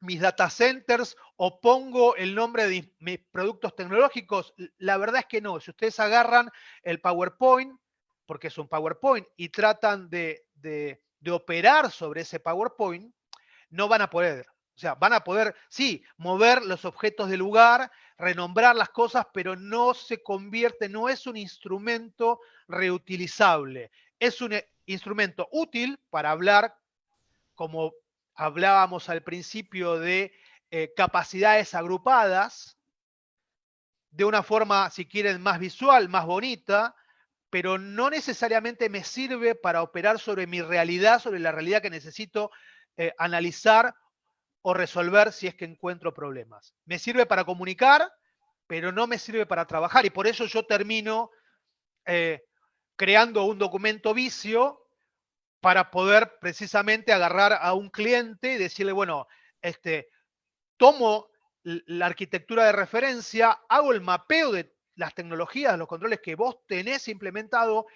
B: mis data centers o pongo el nombre de mis productos tecnológicos. La verdad es que no. Si ustedes agarran el PowerPoint, porque es un PowerPoint, y tratan de, de operar sobre ese PowerPoint, no van a poder. O sea, van a poder, sí, mover los objetos del lugar, renombrar las cosas, pero no se convierte, no es un instrumento reutilizable. Es un eh, instrumento útil para hablar, como hablábamos al principio, de eh, capacidades agrupadas, de una forma, si quieren, más visual, más bonita, pero no necesariamente me sirve para operar sobre mi realidad, sobre la realidad que necesito eh, analizar o resolver si es que encuentro problemas. Me sirve para comunicar, pero no me sirve para trabajar y por eso yo termino eh, creando un documento vicio para poder precisamente agarrar a un cliente y decirle, bueno, este, tomo la arquitectura de referencia, hago el mapeo de las tecnologías, los controles que vos tenés implementado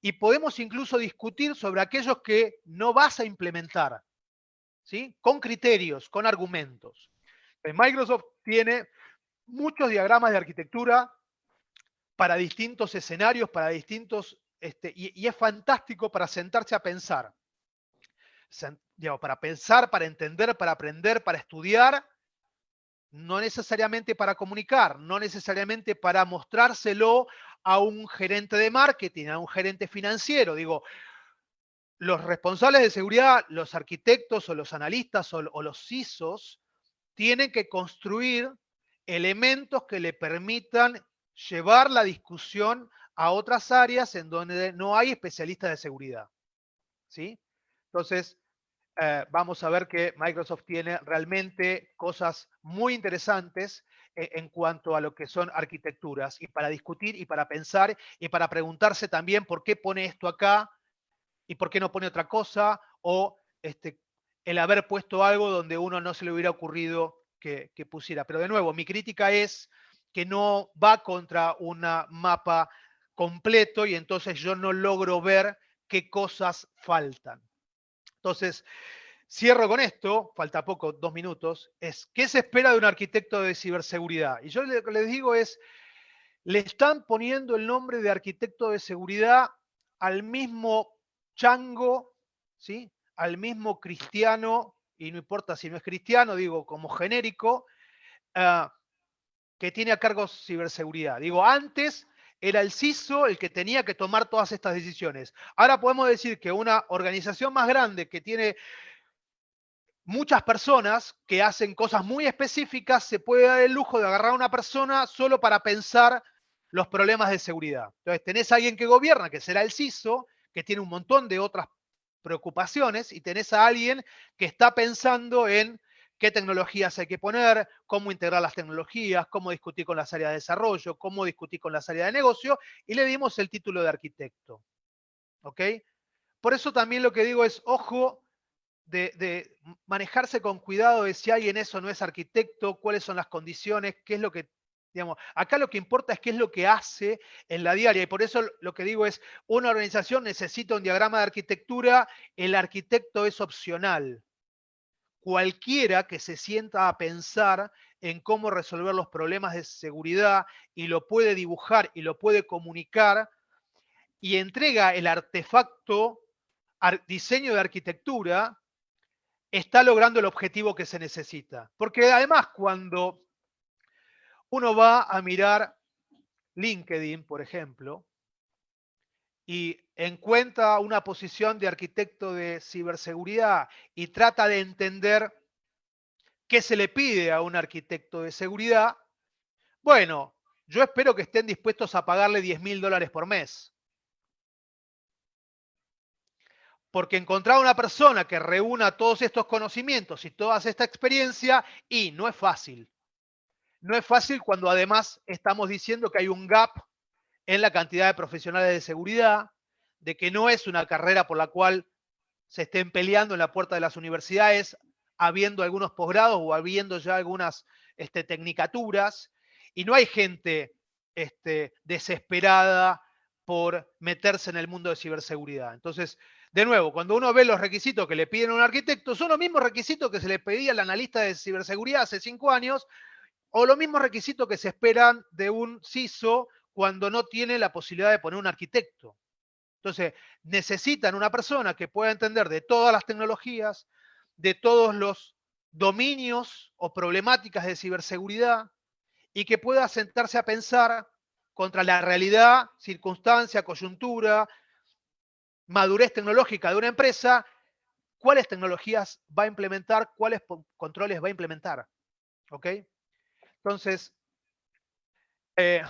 B: y podemos incluso discutir sobre aquellos que no vas a implementar. Con criterios, con argumentos. Microsoft tiene muchos diagramas de arquitectura para distintos escenarios, para distintos, este, y, es fantástico para sentarse a pensar. para pensar, para entender, para aprender, para estudiar, no necesariamente para comunicar, no necesariamente para mostrárselo a un gerente de marketing, a un gerente financiero. Digo, los responsables de seguridad, los arquitectos o los analistas o, los CISOs, tienen que construir elementos que le permitan llevar la discusión a otras áreas en donde no hay especialistas de seguridad. ¿sí? Entonces, eh, vamos a ver que Microsoft tiene realmente cosas muy interesantes eh, en cuanto a lo que son arquitecturas y para discutir y para pensar y para preguntarse también por qué pone esto acá y por qué no pone otra cosa o este, el haber puesto algo donde uno no se le hubiera ocurrido que, pusiera. Pero de nuevo, mi crítica es que no va contra un mapa completo y entonces yo no logro ver qué cosas faltan. Entonces, cierro con esto, falta poco, dos minutos, es ¿qué se espera de un arquitecto de ciberseguridad? Y yo les digo es, le están poniendo el nombre de arquitecto de seguridad al mismo chango, ¿sí? al mismo cristiano, y no importa si no es cristiano, digo como genérico, ah, que tiene a cargo ciberseguridad. Digo, antes era el CISO el que tenía que tomar todas estas decisiones. Ahora podemos decir que una organización más grande que tiene muchas personas que hacen cosas muy específicas, se puede dar el lujo de agarrar a una persona solo para pensar los problemas de seguridad. Entonces, tenés a alguien que gobierna, que será el CISO, que tiene un montón de otras preocupaciones, y tenés a alguien que está pensando en qué tecnologías hay que poner, cómo integrar las tecnologías, cómo discutir con las áreas de desarrollo, cómo discutir con las áreas de negocio, y le dimos el título de arquitecto. ¿Ok? Por eso también lo que digo es, ojo, de, manejarse con cuidado de si alguien eso no es arquitecto, cuáles son las condiciones, qué es lo que, acá lo que importa es qué es lo que hace en la diaria, y por eso lo que digo es, una organización necesita un diagrama de arquitectura, el arquitecto es opcional cualquiera que se sienta a pensar en cómo resolver los problemas de seguridad y lo puede dibujar y lo puede comunicar y entrega el artefacto diseño de arquitectura, está logrando el objetivo que se necesita. Porque además cuando uno va a mirar LinkedIn, por ejemplo, y encuentra una posición de arquitecto de ciberseguridad y trata de entender qué se le pide a un arquitecto de seguridad, bueno, yo espero que estén dispuestos a pagarle 10 mil dólares por mes. Porque encontrar una persona que reúna todos estos conocimientos y toda esta experiencia, y no es fácil. No es fácil cuando además estamos diciendo que hay un gap en la cantidad de profesionales de seguridad, de que no es una carrera por la cual se estén peleando en la puerta de las universidades, habiendo algunos posgrados o habiendo ya algunas este, tecnicaturas, y no hay gente este, desesperada por meterse en el mundo de ciberseguridad. Entonces, de nuevo, cuando uno ve los requisitos que le piden a un arquitecto, son los mismos requisitos que se le pedía al analista de ciberseguridad hace cinco años, o los mismos requisitos que se esperan de un CISO cuando no tiene la posibilidad de poner un arquitecto. Entonces, necesitan una persona que pueda entender de todas las tecnologías, de todos los dominios o problemáticas de ciberseguridad y que pueda sentarse a pensar contra la realidad, circunstancia, coyuntura, madurez tecnológica de una empresa, cuáles tecnologías va a implementar, cuáles controles va a implementar. ¿Ok? Entonces, eh,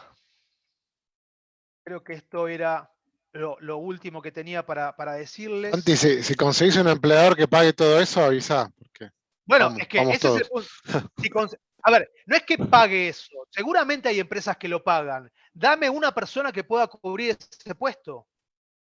B: Creo que esto era lo, último que tenía para, decirles.
A: Santi, si, conseguís un empleador que pague todo eso, avisa.
B: bueno, es que ese es el punto. a ver, no es que pague eso. Seguramente hay empresas que lo pagan. Dame una persona que pueda cubrir ese puesto.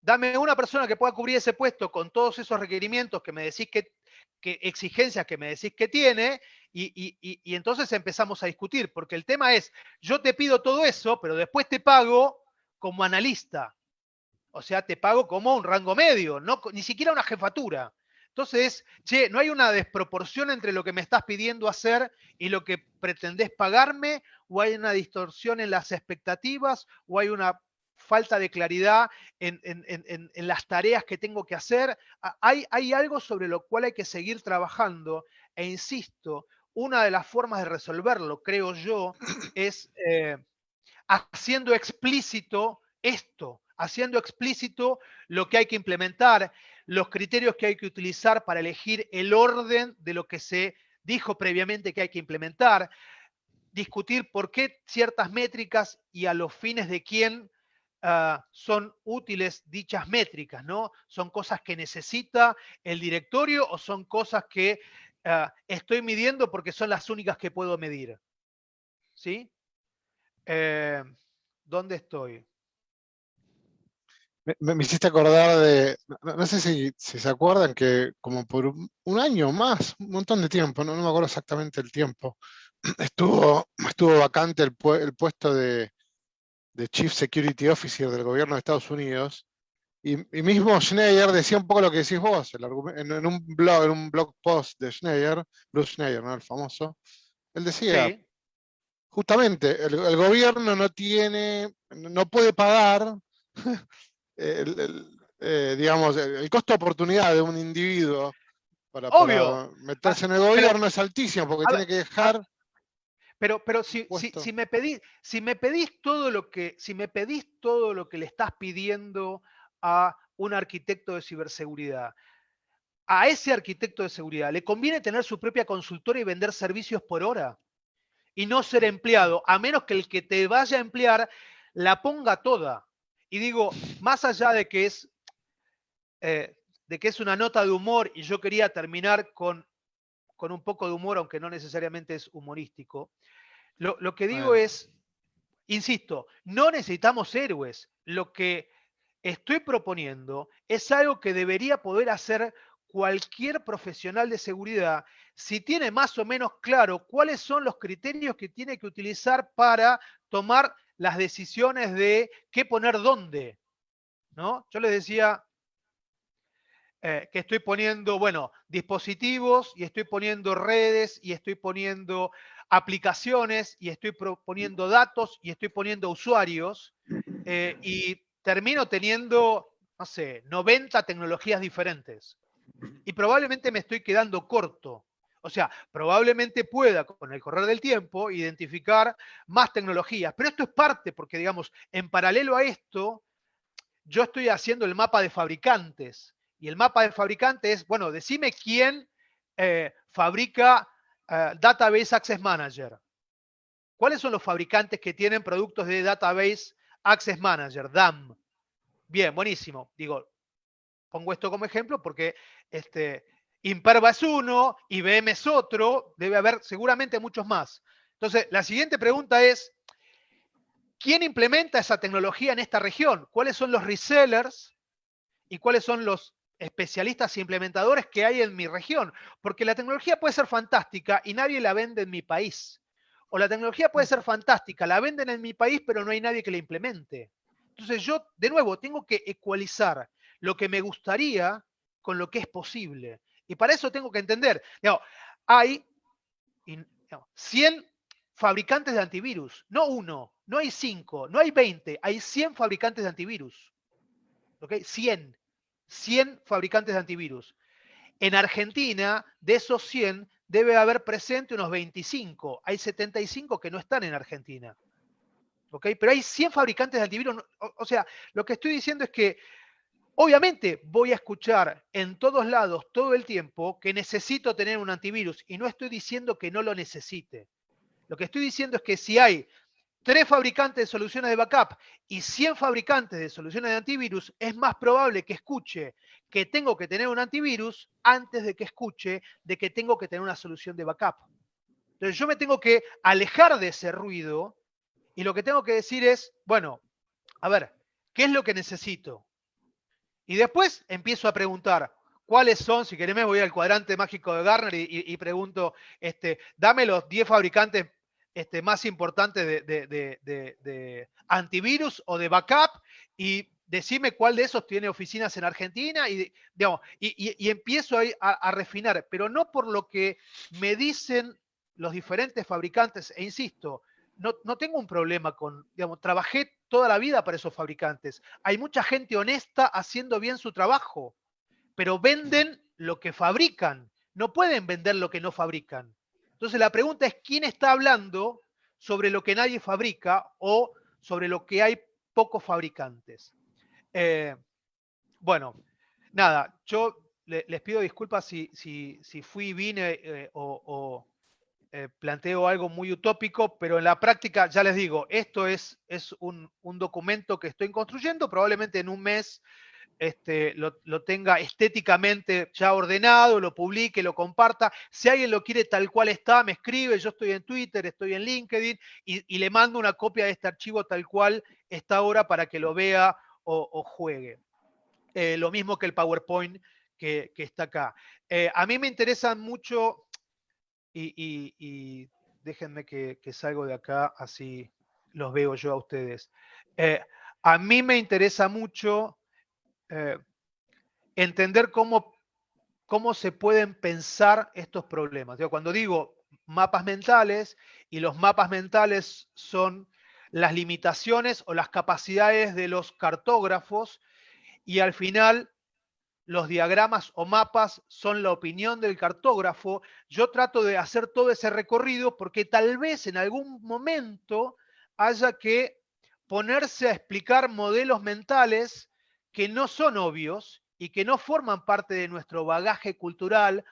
B: Dame una persona que pueda cubrir ese puesto con todos esos requerimientos que me decís que, que exigencias que me decís que tiene, y, entonces empezamos a discutir, porque el tema es, yo te pido todo eso, pero después te pago como analista. O sea, te pago como un rango medio, no, ni siquiera una jefatura. Entonces, che, no hay una desproporción entre lo que me estás pidiendo hacer y lo que pretendés pagarme, o hay una distorsión en las expectativas, o hay una falta de claridad en, las tareas que tengo que hacer. Hay, hay, algo sobre lo cual hay que seguir trabajando. E insisto, una de las formas de resolverlo, creo yo, es eh, haciendo explícito esto, haciendo explícito lo que hay que implementar. los criterios que hay que utilizar para elegir el orden de lo que se dijo previamente que hay que implementar, discutir por qué ciertas métricas y a los fines de quién ah, son útiles dichas métricas, ¿no? ¿Son cosas que necesita el directorio o son cosas que ah, estoy midiendo porque son las únicas que puedo medir? ¿Sí? Eh, ¿Dónde estoy?
A: Me, hiciste acordar de, no, sé si, se acuerdan que como por un, un año más, un montón de tiempo, no, me acuerdo exactamente el tiempo, estuvo, estuvo vacante el, pue- el puesto de Chief Security Officer del gobierno de Estados Unidos. Y, y mismo Schneier decía un poco lo que decís vos, el en, en un blog, en un blog post de Schneier, Bruce Schneier, ¿no? El famoso. Él decía,
B: Sí,
A: justamente, el, el gobierno no tiene, no puede pagar el, el, eh, digamos, el, costo de oportunidad de un individuo para, para
B: Obvio.
A: meterse en el
B: pero-
A: gobierno es altísimo, porque tiene
B: ver,
A: que dejar
B: Pero, pero si, si me pedís, si me pedís todo lo que, si me pedís todo lo que le estás pidiendo a un arquitecto de ciberseguridad, a ese arquitecto de seguridad le conviene tener su propia consultora y vender servicios por hora y no ser empleado, a menos que el que te vaya a emplear la ponga toda. Y digo, más allá de que es eh, de que es una nota de humor y yo quería terminar con, con un poco de humor, aunque no necesariamente es humorístico, lo, lo que digo es, insisto, no necesitamos héroes. Lo que estoy proponiendo es algo que debería poder hacer cualquier profesional de seguridad si tiene más o menos claro cuáles son los criterios que tiene que utilizar para tomar las decisiones de qué poner dónde. ¿no? Yo les decía eh, que estoy poniendo, bueno, dispositivos y estoy poniendo redes y estoy poniendo aplicaciones y estoy poniendo datos y estoy poniendo usuarios eh, y termino teniendo, no sé, 90 tecnologías diferentes. Y probablemente me estoy quedando corto. O sea, probablemente pueda con el correr del tiempo identificar más tecnologías, pero esto es parte, porque digamos, en paralelo a esto, yo estoy haciendo el mapa de fabricantes. Y el mapa de fabricantes es, bueno, decime quién eh, fabrica eh, Database Access Manager. ¿Cuáles son los fabricantes que tienen productos de Database Access Manager, DAM? Bien, buenísimo. Digo, pongo esto como ejemplo porque este, Imperva es uno, IBM es otro, debe haber seguramente muchos más. Entonces, la siguiente pregunta es, ¿quién implementa esa tecnología en esta región? ¿Cuáles son los resellers y cuáles son los especialistas e implementadores que hay en mi región? Porque la tecnología puede ser fantástica y nadie la vende en mi país. O la tecnología puede ser fantástica, la venden en mi país, pero no hay nadie que la implemente. Entonces yo, de nuevo, tengo que ecualizar lo que me gustaría con lo que es posible. Y para eso tengo que entender, digamos, hay y, digamos, 100 fabricantes de antivirus, no uno, no hay cinco, no hay 20, hay 100 fabricantes de antivirus. ¿Ok? 100. 100 fabricantes de antivirus. En Argentina, de esos 100, debe haber presente unos 25. Hay 75 que no están en Argentina. ¿Ok? Pero hay 100 fabricantes de antivirus. O, o sea, lo que estoy diciendo es que obviamente voy a escuchar en todos lados todo el tiempo que necesito tener un antivirus y no estoy diciendo que no lo necesite. Lo que estoy diciendo es que si hay tres fabricantes de soluciones de backup y 100 fabricantes de soluciones de antivirus, es más probable que escuche que tengo que tener un antivirus antes de que escuche de que tengo que tener una solución de backup. Entonces yo me tengo que alejar de ese ruido y lo que tengo que decir es, bueno, a ver, ¿qué es lo que necesito? Y después empiezo a preguntar, ¿cuáles son? Si querés me voy al cuadrante mágico de Gartner y, y- y pregunto, este, dame los 10 fabricantes este, más importantes de, antivirus o de backup y decime cuál de esos tiene oficinas en Argentina y, digamos, y, empiezo a, a refinar, pero no por lo que me dicen los diferentes fabricantes, e insisto, no, no tengo un problema con, digamos, trabajé toda la vida para esos fabricantes. Hay mucha gente honesta haciendo bien su trabajo, pero venden lo que fabrican, no pueden vender lo que no fabrican. Entonces la pregunta es, ¿quién está hablando sobre lo que nadie fabrica o sobre lo que hay pocos fabricantes? Eh, bueno, nada, yo le- les pido disculpas si, si, si fui, vine eh, o, o, eh, planteo algo muy utópico, pero en la práctica, ya les digo, esto es, es un, un documento que estoy construyendo, probablemente en un mes este, lo, tenga estéticamente ya ordenado, lo publique, lo comparta. Si alguien lo quiere tal cual está, me escribe, yo estoy en Twitter, estoy en LinkedIn y, le mando una copia de este archivo tal cual está ahora para que lo vea o, juegue. Eh, lo mismo que el PowerPoint que, está acá. Eh, a mí me interesan mucho, y déjenme que, que salgo de acá, así los veo yo a ustedes. Eh, a mí me interesa mucho eh, entender cómo, cómo se pueden pensar estos problemas. Digo, cuando digo mapas mentales, y los mapas mentales son las limitaciones o las capacidades de los cartógrafos, y al final los diagramas o mapas son la opinión del cartógrafo. Yo trato de hacer todo ese recorrido porque tal vez en algún momento haya que ponerse a explicar modelos mentales que no son obvios y que no forman parte de nuestro bagaje cultural,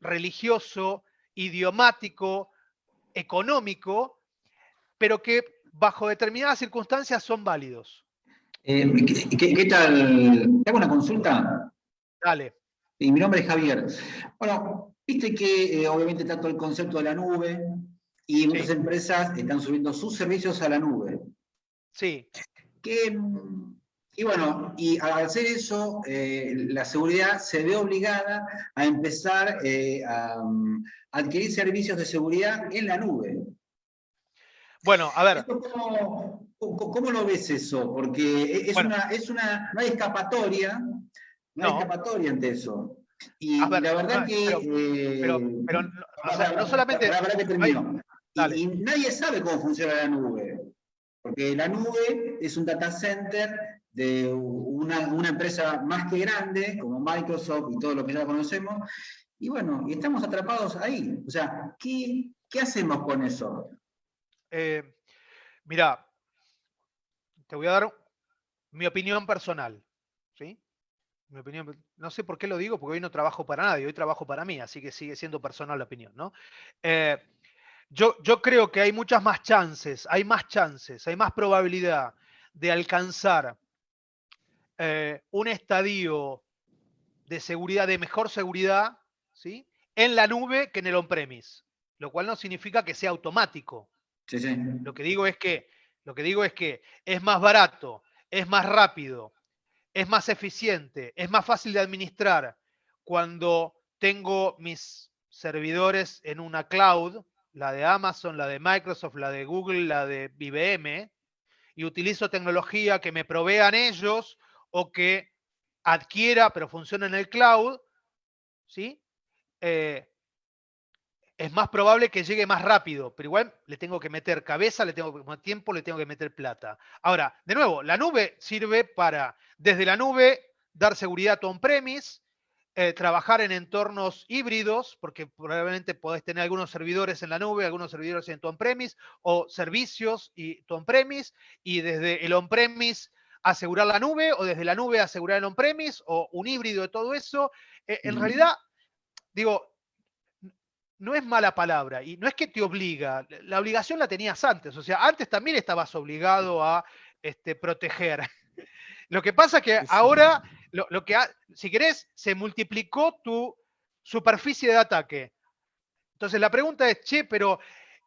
B: religioso, idiomático, económico, pero que bajo determinadas circunstancias son válidos.
J: Eh, ¿qué, qué- qué tal? ¿Te hago una consulta?
B: Dale.
J: Y mi nombre es Javier. Bueno, viste que eh, obviamente está todo el concepto de la nube y muchas empresas están subiendo sus servicios a la nube.
B: Sí.
J: Que, mm, y bueno, y al hacer eso, eh, la seguridad se ve obligada a empezar eh, a, mm, adquirir servicios de seguridad en la nube.
B: Bueno, a ver.
J: ¿Cómo, cómo- lo ves eso? Porque es, una, es una, no hay escapatoria, no, hay escapatoria ante eso. Y
B: ver,
J: la verdad
B: no,
J: que...
B: pero-
J: eh,
B: pero- pero no- o sea, no solamente-
J: La verdad que
B: hay-
J: termino. Y, y nadie sabe cómo funciona la nube. Porque la nube es un data center de una, una empresa más que grande, como Microsoft y todo lo que ya conocemos. Y bueno, y estamos atrapados ahí. O sea, ¿qué, qué hacemos con eso?
B: Eh, mira, te voy a dar mi opinión personal, ¿sí? Mi opinión, no sé por qué lo digo, porque hoy no trabajo para nadie, hoy trabajo para mí, así que sigue siendo personal la opinión, ¿no? Eh, yo, yo creo que hay muchas más chances, hay más chances, hay más probabilidad de alcanzar eh, un estadio de seguridad, de mejor seguridad, ¿sí? En la nube que en el on-premise, lo cual no significa que sea automático.
J: Sí, sí.
B: Lo que digo es que, lo que digo es que es más barato, es más rápido, es más eficiente, es más fácil de administrar cuando tengo mis servidores en una cloud, la de Amazon, la de Microsoft, la de Google, la de IBM, y utilizo tecnología que me provean ellos o que adquiera, pero funciona en el cloud, ¿sí? Eh, es más probable que llegue más rápido, pero igual le tengo que meter cabeza, le tengo que meter tiempo, le tengo que meter plata. Ahora, de nuevo, la nube sirve para, desde la nube, dar seguridad on-premise, eh, trabajar en entornos híbridos, porque probablemente podés tener algunos servidores en la nube, algunos servidores en tu on-premise, o servicios y tu on-premise, y desde el on-premise asegurar la nube, o desde la nube asegurar el on-premise, o un híbrido de todo eso. Eh, en realidad, digo, no es mala palabra y no es que te obliga, la obligación la tenías antes, o sea, antes también estabas obligado a este, proteger. Lo que pasa es que ahora, lo, lo que ha- si querés, se multiplicó tu superficie de ataque. Entonces la pregunta es, che, pero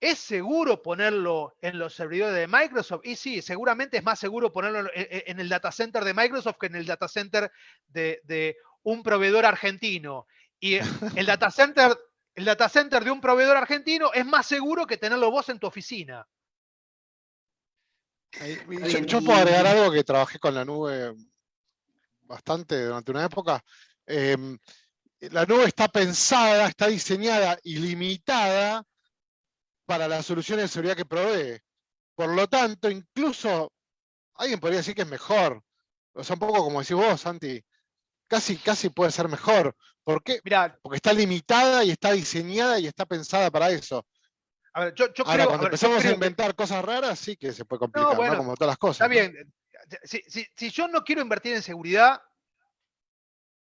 B: ¿es seguro ponerlo en los servidores de Microsoft? Y sí, seguramente es más seguro ponerlo en, el data center de Microsoft que en el data center de, de un proveedor argentino. Y el data center, el data center de un proveedor argentino es más seguro que tenerlo vos en tu oficina.
A: Yo, puedo agregar algo que trabajé con la nube bastante durante una época. Em, la nube está pensada, está diseñada y limitada para las soluciones de seguridad que provee. Por lo tanto, incluso alguien podría decir que es mejor. O sea, un poco como decís vos, Santi, casi, casi puede ser mejor. ¿Por qué?
B: Mira,
A: Porque está limitada y está diseñada y está pensada para eso.
B: a ver, yo, yo
A: Ahora,
B: creo,
A: cuando
B: a ver, yo
A: empezamos a
B: que-
A: inventar cosas raras, sí que se puede complicar, ¿no?
B: bueno,
A: Como todas las cosas.
B: Está
A: ¿no?
B: bien. Si, si- si yo no quiero invertir en seguridad,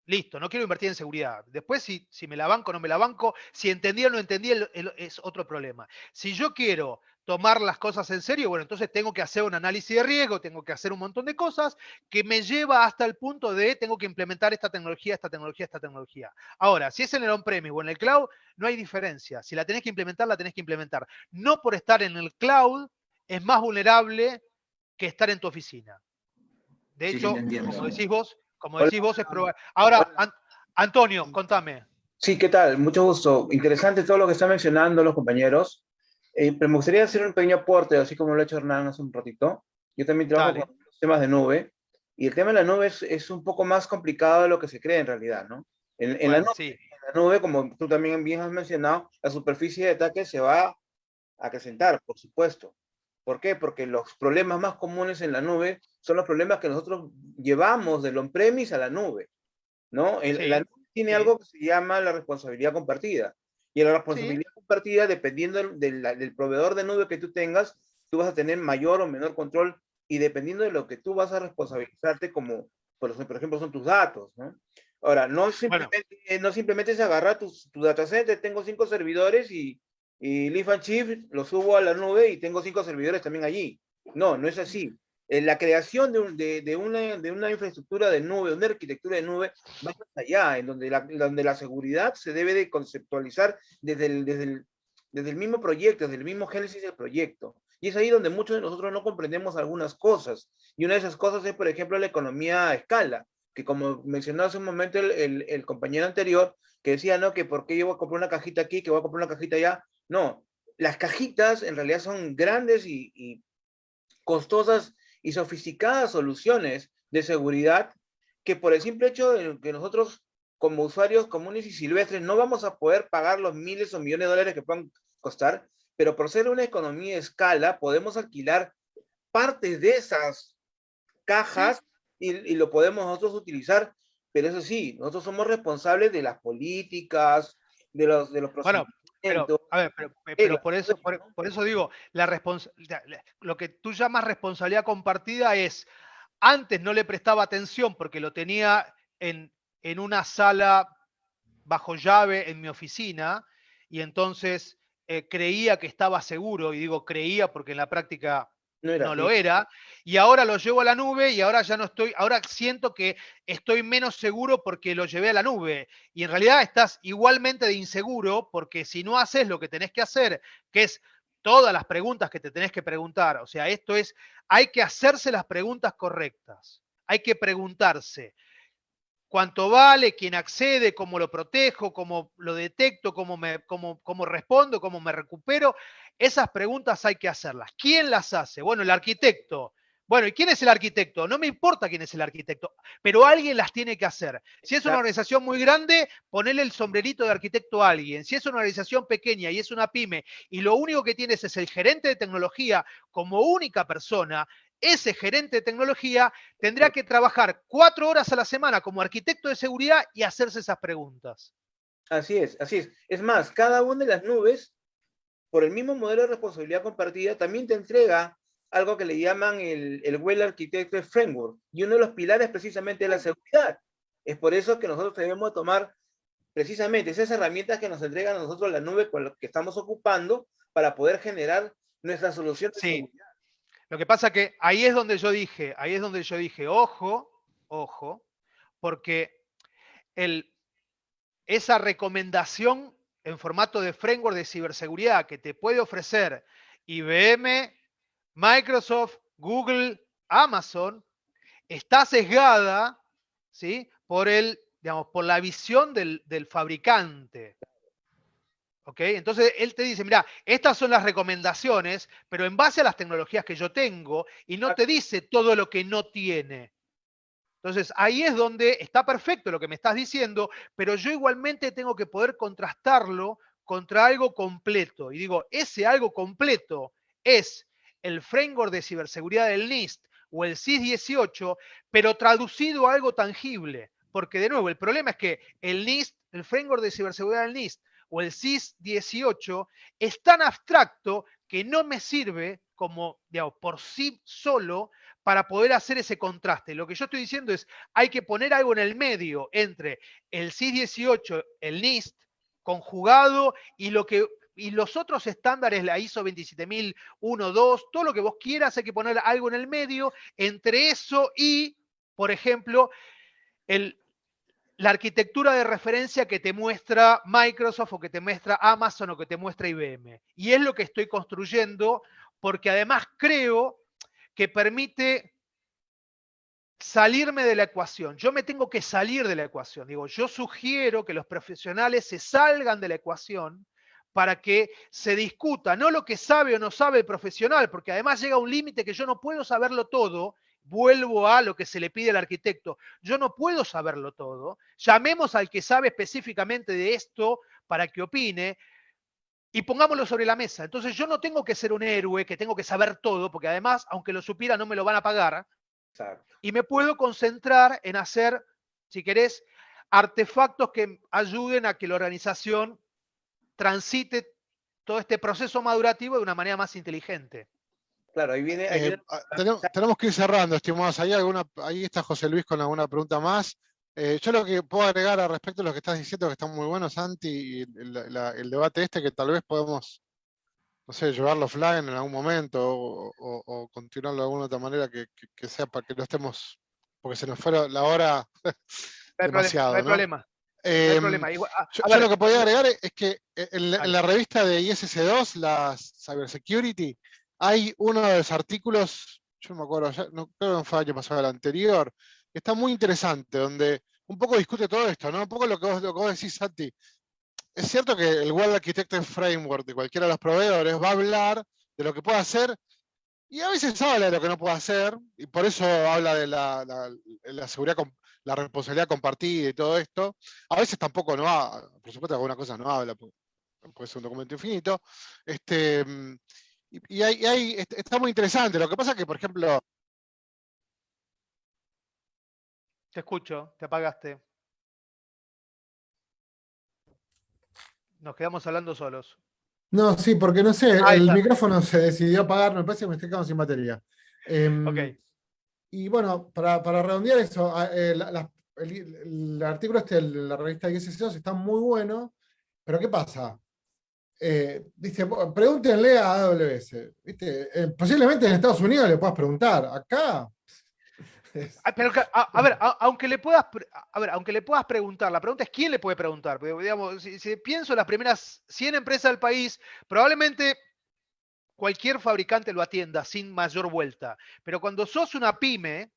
B: Listo, no quiero invertir en seguridad. Después, si, si me la banco o no me la banco, si entendí o no entendí, el- el- es otro problema. Si yo quiero tomar las cosas en serio, bueno, entonces tengo que hacer un análisis de riesgo, tengo que hacer un montón de cosas que me lleva hasta el punto de tengo que implementar esta tecnología, esta tecnología, esta tecnología. Ahora, si es en el on-premise o en el cloud, no hay diferencia. Si la tenés que implementar, la tenés que implementar. No por estar en el cloud es más vulnerable que estar en tu oficina. De
J: sí,
B: hecho, como decís vos, como
G: Hola.
B: decís vos, es probable. Ahora, An- Antonio, contame.
G: Sí, ¿qué tal? Mucho gusto. Interesante todo lo que están mencionando los compañeros. Eh, pero me gustaría hacer un pequeño aporte, así como lo ha hecho Hernán hace un ratito. Yo también trabajo
B: Dale.
G: con temas de nube. Y el tema de la nube es, es un poco más complicado de lo que se cree en realidad, ¿no? En, en la nube,
B: sí,
G: en la nube, como tú también bien has mencionado, la superficie de ataque se va a acrecentar, por supuesto. ¿Por qué? Porque los problemas más comunes en la nube son los problemas que nosotros llevamos del on-premise a la nube, ¿no? El-
B: Sí,
G: la nube tiene
B: sí.
G: algo que se llama la responsabilidad compartida. Y la responsabilidad compartida, dependiendo del, del- del proveedor de nube que tú tengas, tú vas a tener mayor o menor control y dependiendo de lo que tú vas a responsabilizarte como, por ejemplo, son tus datos, ¿no? Ahora, no simplemente, no simplemente es agarrar tu, tu data center, tengo cinco servidores y, y Chief lo subo a la nube y tengo cinco servidores también allí. No, no es así. Eh, La creación de, un- de, de una, de una infraestructura de nube, una arquitectura de nube, va más allá, en donde la, donde la seguridad se debe de conceptualizar desde el, desde, el, desde el mismo proyecto, desde el mismo génesis del proyecto. Y es ahí donde muchos de nosotros no comprendemos algunas cosas. Y una de esas cosas es, por ejemplo, la economía a escala, que como mencionó hace un momento el, el, el compañero anterior, que decía, no, que por qué yo voy a comprar una cajita aquí, que voy a comprar una cajita allá. No, las cajitas en realidad son grandes y, y costosas y sofisticadas soluciones de seguridad que por el simple hecho de que nosotros como usuarios comunes y silvestres no vamos a poder pagar los miles o millones de dólares que puedan costar, pero por ser una economía de escala podemos alquilar partes de esas cajas y, y lo podemos nosotros utilizar, pero eso sí, nosotros somos responsables de las políticas, de los, de los
B: Bueno, pero, a ver, pero, pero por eso, por, por eso digo, la respons- la- la- lo que tú llamas responsabilidad compartida es, antes no le prestaba atención porque lo tenía en, en una sala bajo llave en mi oficina y entonces eh, creía que estaba seguro, y digo creía porque en la práctica
G: no, era
B: no
G: así.
B: lo era, y ahora lo llevo a la nube y ahora ya no estoy, ahora siento que estoy menos seguro porque lo llevé a la nube. Y en realidad estás igualmente de inseguro porque si no haces lo que tenés que hacer, que es todas las preguntas que te tenés que preguntar, o sea, esto es, hay que hacerse las preguntas correctas, hay que preguntarse. ¿Cuánto vale? ¿Quién accede? ¿Cómo lo protejo? ¿Cómo lo detecto? ¿Cómo, me, cómo, cómo respondo? ¿Cómo me recupero? Esas preguntas hay que hacerlas. ¿Quién las hace? Bueno, el arquitecto. Bueno, ¿y quién es el arquitecto? No me importa quién es el arquitecto, pero alguien las tiene que hacer. Si es una organización muy grande, ponele el sombrerito de arquitecto a alguien. Si es una organización pequeña y es una pyme y lo único que tienes es el gerente de tecnología como única persona, ese gerente de tecnología tendrá que trabajar cuatro horas a la semana como arquitecto de seguridad y hacerse esas preguntas.
G: Así es, así es. Es más, cada una de las nubes, por el mismo modelo de responsabilidad compartida, también te entrega algo que le llaman el, el Well Architected Framework. Y uno de los pilares precisamente es la seguridad. Es por eso que nosotros debemos tomar precisamente esas herramientas que nos entregan a nosotros la nube con la que estamos ocupando para poder generar nuestra solución de
B: Sí.
G: seguridad.
B: Lo que pasa que ahí es donde yo dije, ahí es donde yo dije, ojo, ojo, porque el, esa recomendación en formato de framework de ciberseguridad que te puede ofrecer IBM, Microsoft, Google, Amazon, está sesgada ¿sí? por, el, digamos, por la visión del, del fabricante. ¿Ok? Entonces él te dice, mira, estas son las recomendaciones, pero en base a las tecnologías que yo tengo, y no te dice todo lo que no tiene. Entonces ahí es donde está perfecto lo que me estás diciendo, pero yo igualmente tengo que poder contrastarlo contra algo completo. Y digo, ese algo completo es el framework de ciberseguridad del NIST o el CIS 18, pero traducido a algo tangible. Porque de nuevo, el problema es que el NIST, el framework de ciberseguridad del NIST o el CIS 18 es tan abstracto que no me sirve como, digamos, por sí solo para poder hacer ese contraste. Lo que yo estoy diciendo es, hay que poner algo en el medio entre el CIS-18, el NIST, conjugado y los otros estándares, la ISO 27001, 2, todo lo que vos quieras, hay que poner algo en el medio entre eso y, por ejemplo, la arquitectura de referencia que te muestra Microsoft o que te muestra Amazon o que te muestra IBM. Y es lo que estoy construyendo porque además creo que permite salirme de la ecuación. Yo me tengo que salir de la ecuación. Digo, yo sugiero que los profesionales se salgan de la ecuación para que se discuta, no lo que sabe o no sabe el profesional, porque además llega un límite que yo no puedo saberlo todo, vuelvo a lo que se le pide al arquitecto, yo no puedo saberlo todo, llamemos al que sabe específicamente de esto para que opine y pongámoslo sobre la mesa. Entonces yo no tengo que ser un héroe, que tengo que saber todo, porque además, aunque lo supiera, no me lo van a pagar, y me puedo concentrar en hacer, si querés, artefactos que ayuden a que la organización transite todo este proceso madurativo de una manera más inteligente.
G: Claro, ahí viene... ahí
A: Eh,
G: viene-
A: ah, tenemos, tenemos que ir cerrando, estimados. ¿Hay alguna, ahí está José Luis con alguna pregunta más. Eh, yo lo que puedo agregar al respecto de lo que estás diciendo, que está muy bueno, Santi, y el, la- el debate este, que tal vez podemos, no sé, llevarlo offline en algún momento o, o- o continuarlo de alguna otra manera que, que- que sea para que no estemos, porque se nos fuera la hora demasiado.
B: no hay problema. no hay
A: Em,
B: problema. Igual- a-
A: yo,
B: a
A: yo
B: ver,
A: lo que podía agregar es que en la revista de ISC2, la Cybersecurity, hay uno de los artículos, yo no me acuerdo, ya- no creo que fue el año pasado, el anterior, está muy interesante, donde un poco discute todo esto, ¿no? Un poco lo que vos, lo que vos decís, Santi. Es cierto que el World Architecture Framework de cualquiera de los proveedores va a hablar de lo que puede hacer y a veces habla de lo que no puede hacer, y por eso habla de la, la- seguridad, la responsabilidad compartida y todo esto. A veces tampoco no habla, por supuesto alguna cosa no habla, pu- puede ser un documento infinito. Este, mm, y y hay, y hay- est- está muy interesante. Lo que pasa es que, por ejemplo,
B: te escucho, te apagaste. Nos quedamos hablando solos.
K: No, sí, porque no sé, el
B: está.
K: micrófono se decidió apagar, me parece que me estoy quedando sin batería. Em,
B: Ok.
K: Y bueno, para, para redondear eso, a- eh, la- la- el, el artículo este de la revista ISC2 está muy bueno, pero ¿qué pasa? Eh, dice, "Bo- pregúntenle a AWS. ¿viste? Eh, posiblemente en Estados Unidos le puedas preguntar, acá.
B: Pero que- a, a ver, a- aunque le puedas, pre- a ver, aunque le puedas preguntar, la pregunta es quién le puede preguntar. Porque, digamos, si, si pienso en las primeras 100 empresas del país, probablemente cualquier fabricante lo atienda sin mayor vuelta. Pero cuando sos una pyme,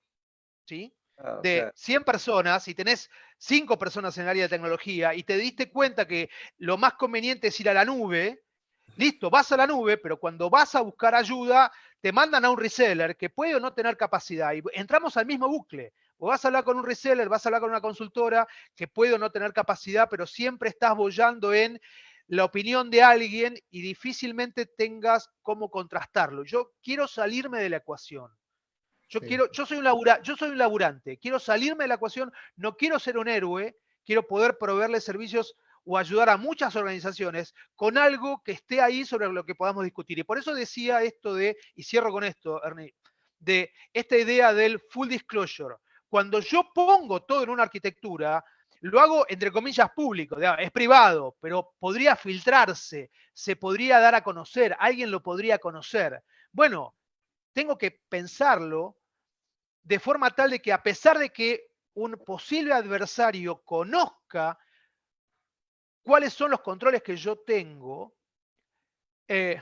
B: ¿sí?
G: Ah,
B: de
G: sea,
B: 100 personas y tenés 5 personas en el área de tecnología y te diste cuenta que lo más conveniente es ir a la nube, listo, vas a la nube, pero cuando vas a buscar ayuda, te mandan a un reseller que puede o no tener capacidad y entramos al mismo bucle. O vas a hablar con un reseller, vas a hablar con una consultora que puede o no tener capacidad, pero siempre estás bollando en la opinión de alguien y difícilmente tengas cómo contrastarlo. Yo quiero salirme de la ecuación. Yo
K: Sí.
B: quiero, yo soy un labura- yo soy un laburante, quiero salirme de la ecuación, no quiero ser un héroe, quiero poder proveerle servicios o ayudar a muchas organizaciones con algo que esté ahí sobre lo que podamos discutir. Y por eso decía esto de, y cierro con esto, Ernie, de esta idea del full disclosure. Cuando yo pongo todo en una arquitectura, lo hago entre comillas público, es privado, pero podría filtrarse, se podría dar a conocer, alguien lo podría conocer. Bueno, tengo que pensarlo de forma tal de que a pesar de que un posible adversario conozca cuáles son los controles que yo tengo, eh,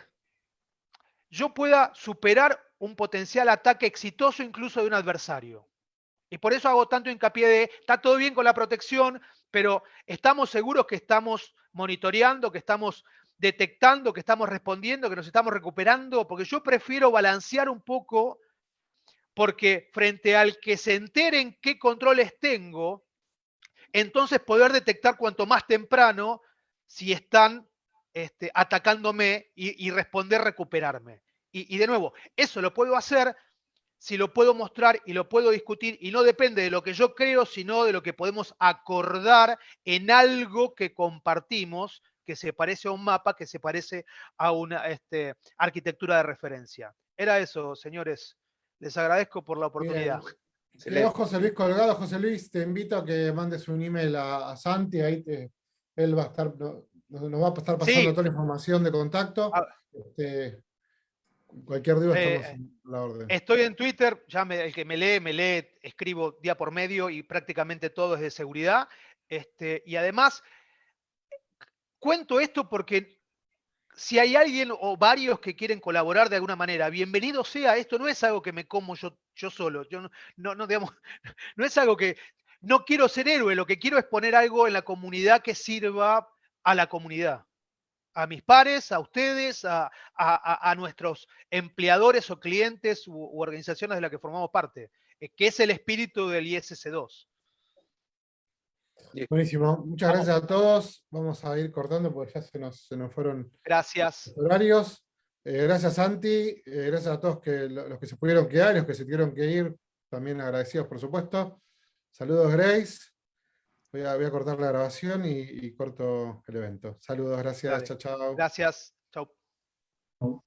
B: yo pueda superar un potencial ataque exitoso incluso de un adversario. Y por eso hago tanto hincapié de, está todo bien con la protección, pero estamos seguros que estamos monitoreando, que estamos detectando, que estamos respondiendo, que nos estamos recuperando, porque yo prefiero balancear un poco, porque frente al que se enteren qué controles tengo, entonces poder detectar cuanto más temprano si están este, atacándome y, y responder recuperarme. Y, y de nuevo, eso lo puedo hacer si lo puedo mostrar y lo puedo discutir y no depende de lo que yo creo, sino de lo que podemos acordar en algo que compartimos, que se parece a un mapa, que se parece a una este, arquitectura de referencia. Era eso, señores, Les agradezco por la oportunidad.
A: Bien. Quedó José Luis colgado. José Luis, te invito a que mandes un email a, a Santi, ahí te- él va a estar, no- nos, nos va a estar pasando
B: Sí.
A: toda la información de contacto.
B: Ah.
A: Este, cualquier duda
B: Eh,
A: estamos a la orden.
B: Estoy en Twitter, ya me- el que me lee, me lee, escribo día por medio y prácticamente todo es de seguridad. Este, y además, cuento esto porque si hay alguien o varios que quieren colaborar de alguna manera, bienvenido sea. Esto no es algo que me como yo, yo solo. Yo no, no, digamos, no es algo que no quiero ser héroe, lo que quiero es poner algo en la comunidad que sirva a la comunidad. A mis pares, a ustedes, a- a nuestros empleadores o clientes u, u organizaciones de las que formamos parte, eh, que es el espíritu del ISC2.
A: Buenísimo. Muchas gracias a todos. Vamos a ir cortando porque ya se nos, se nos fueron
B: Gracias.
A: los horarios. Eh, gracias, Santi. Eh, gracias a todos que, lo- los que se pudieron quedar y los que se tuvieron que ir. También agradecidos, por supuesto. Saludos, Grace. Voy a, voy a cortar la grabación y, y corto el evento. Saludos, gracias. Chao, chao.
B: Gracias. Chau.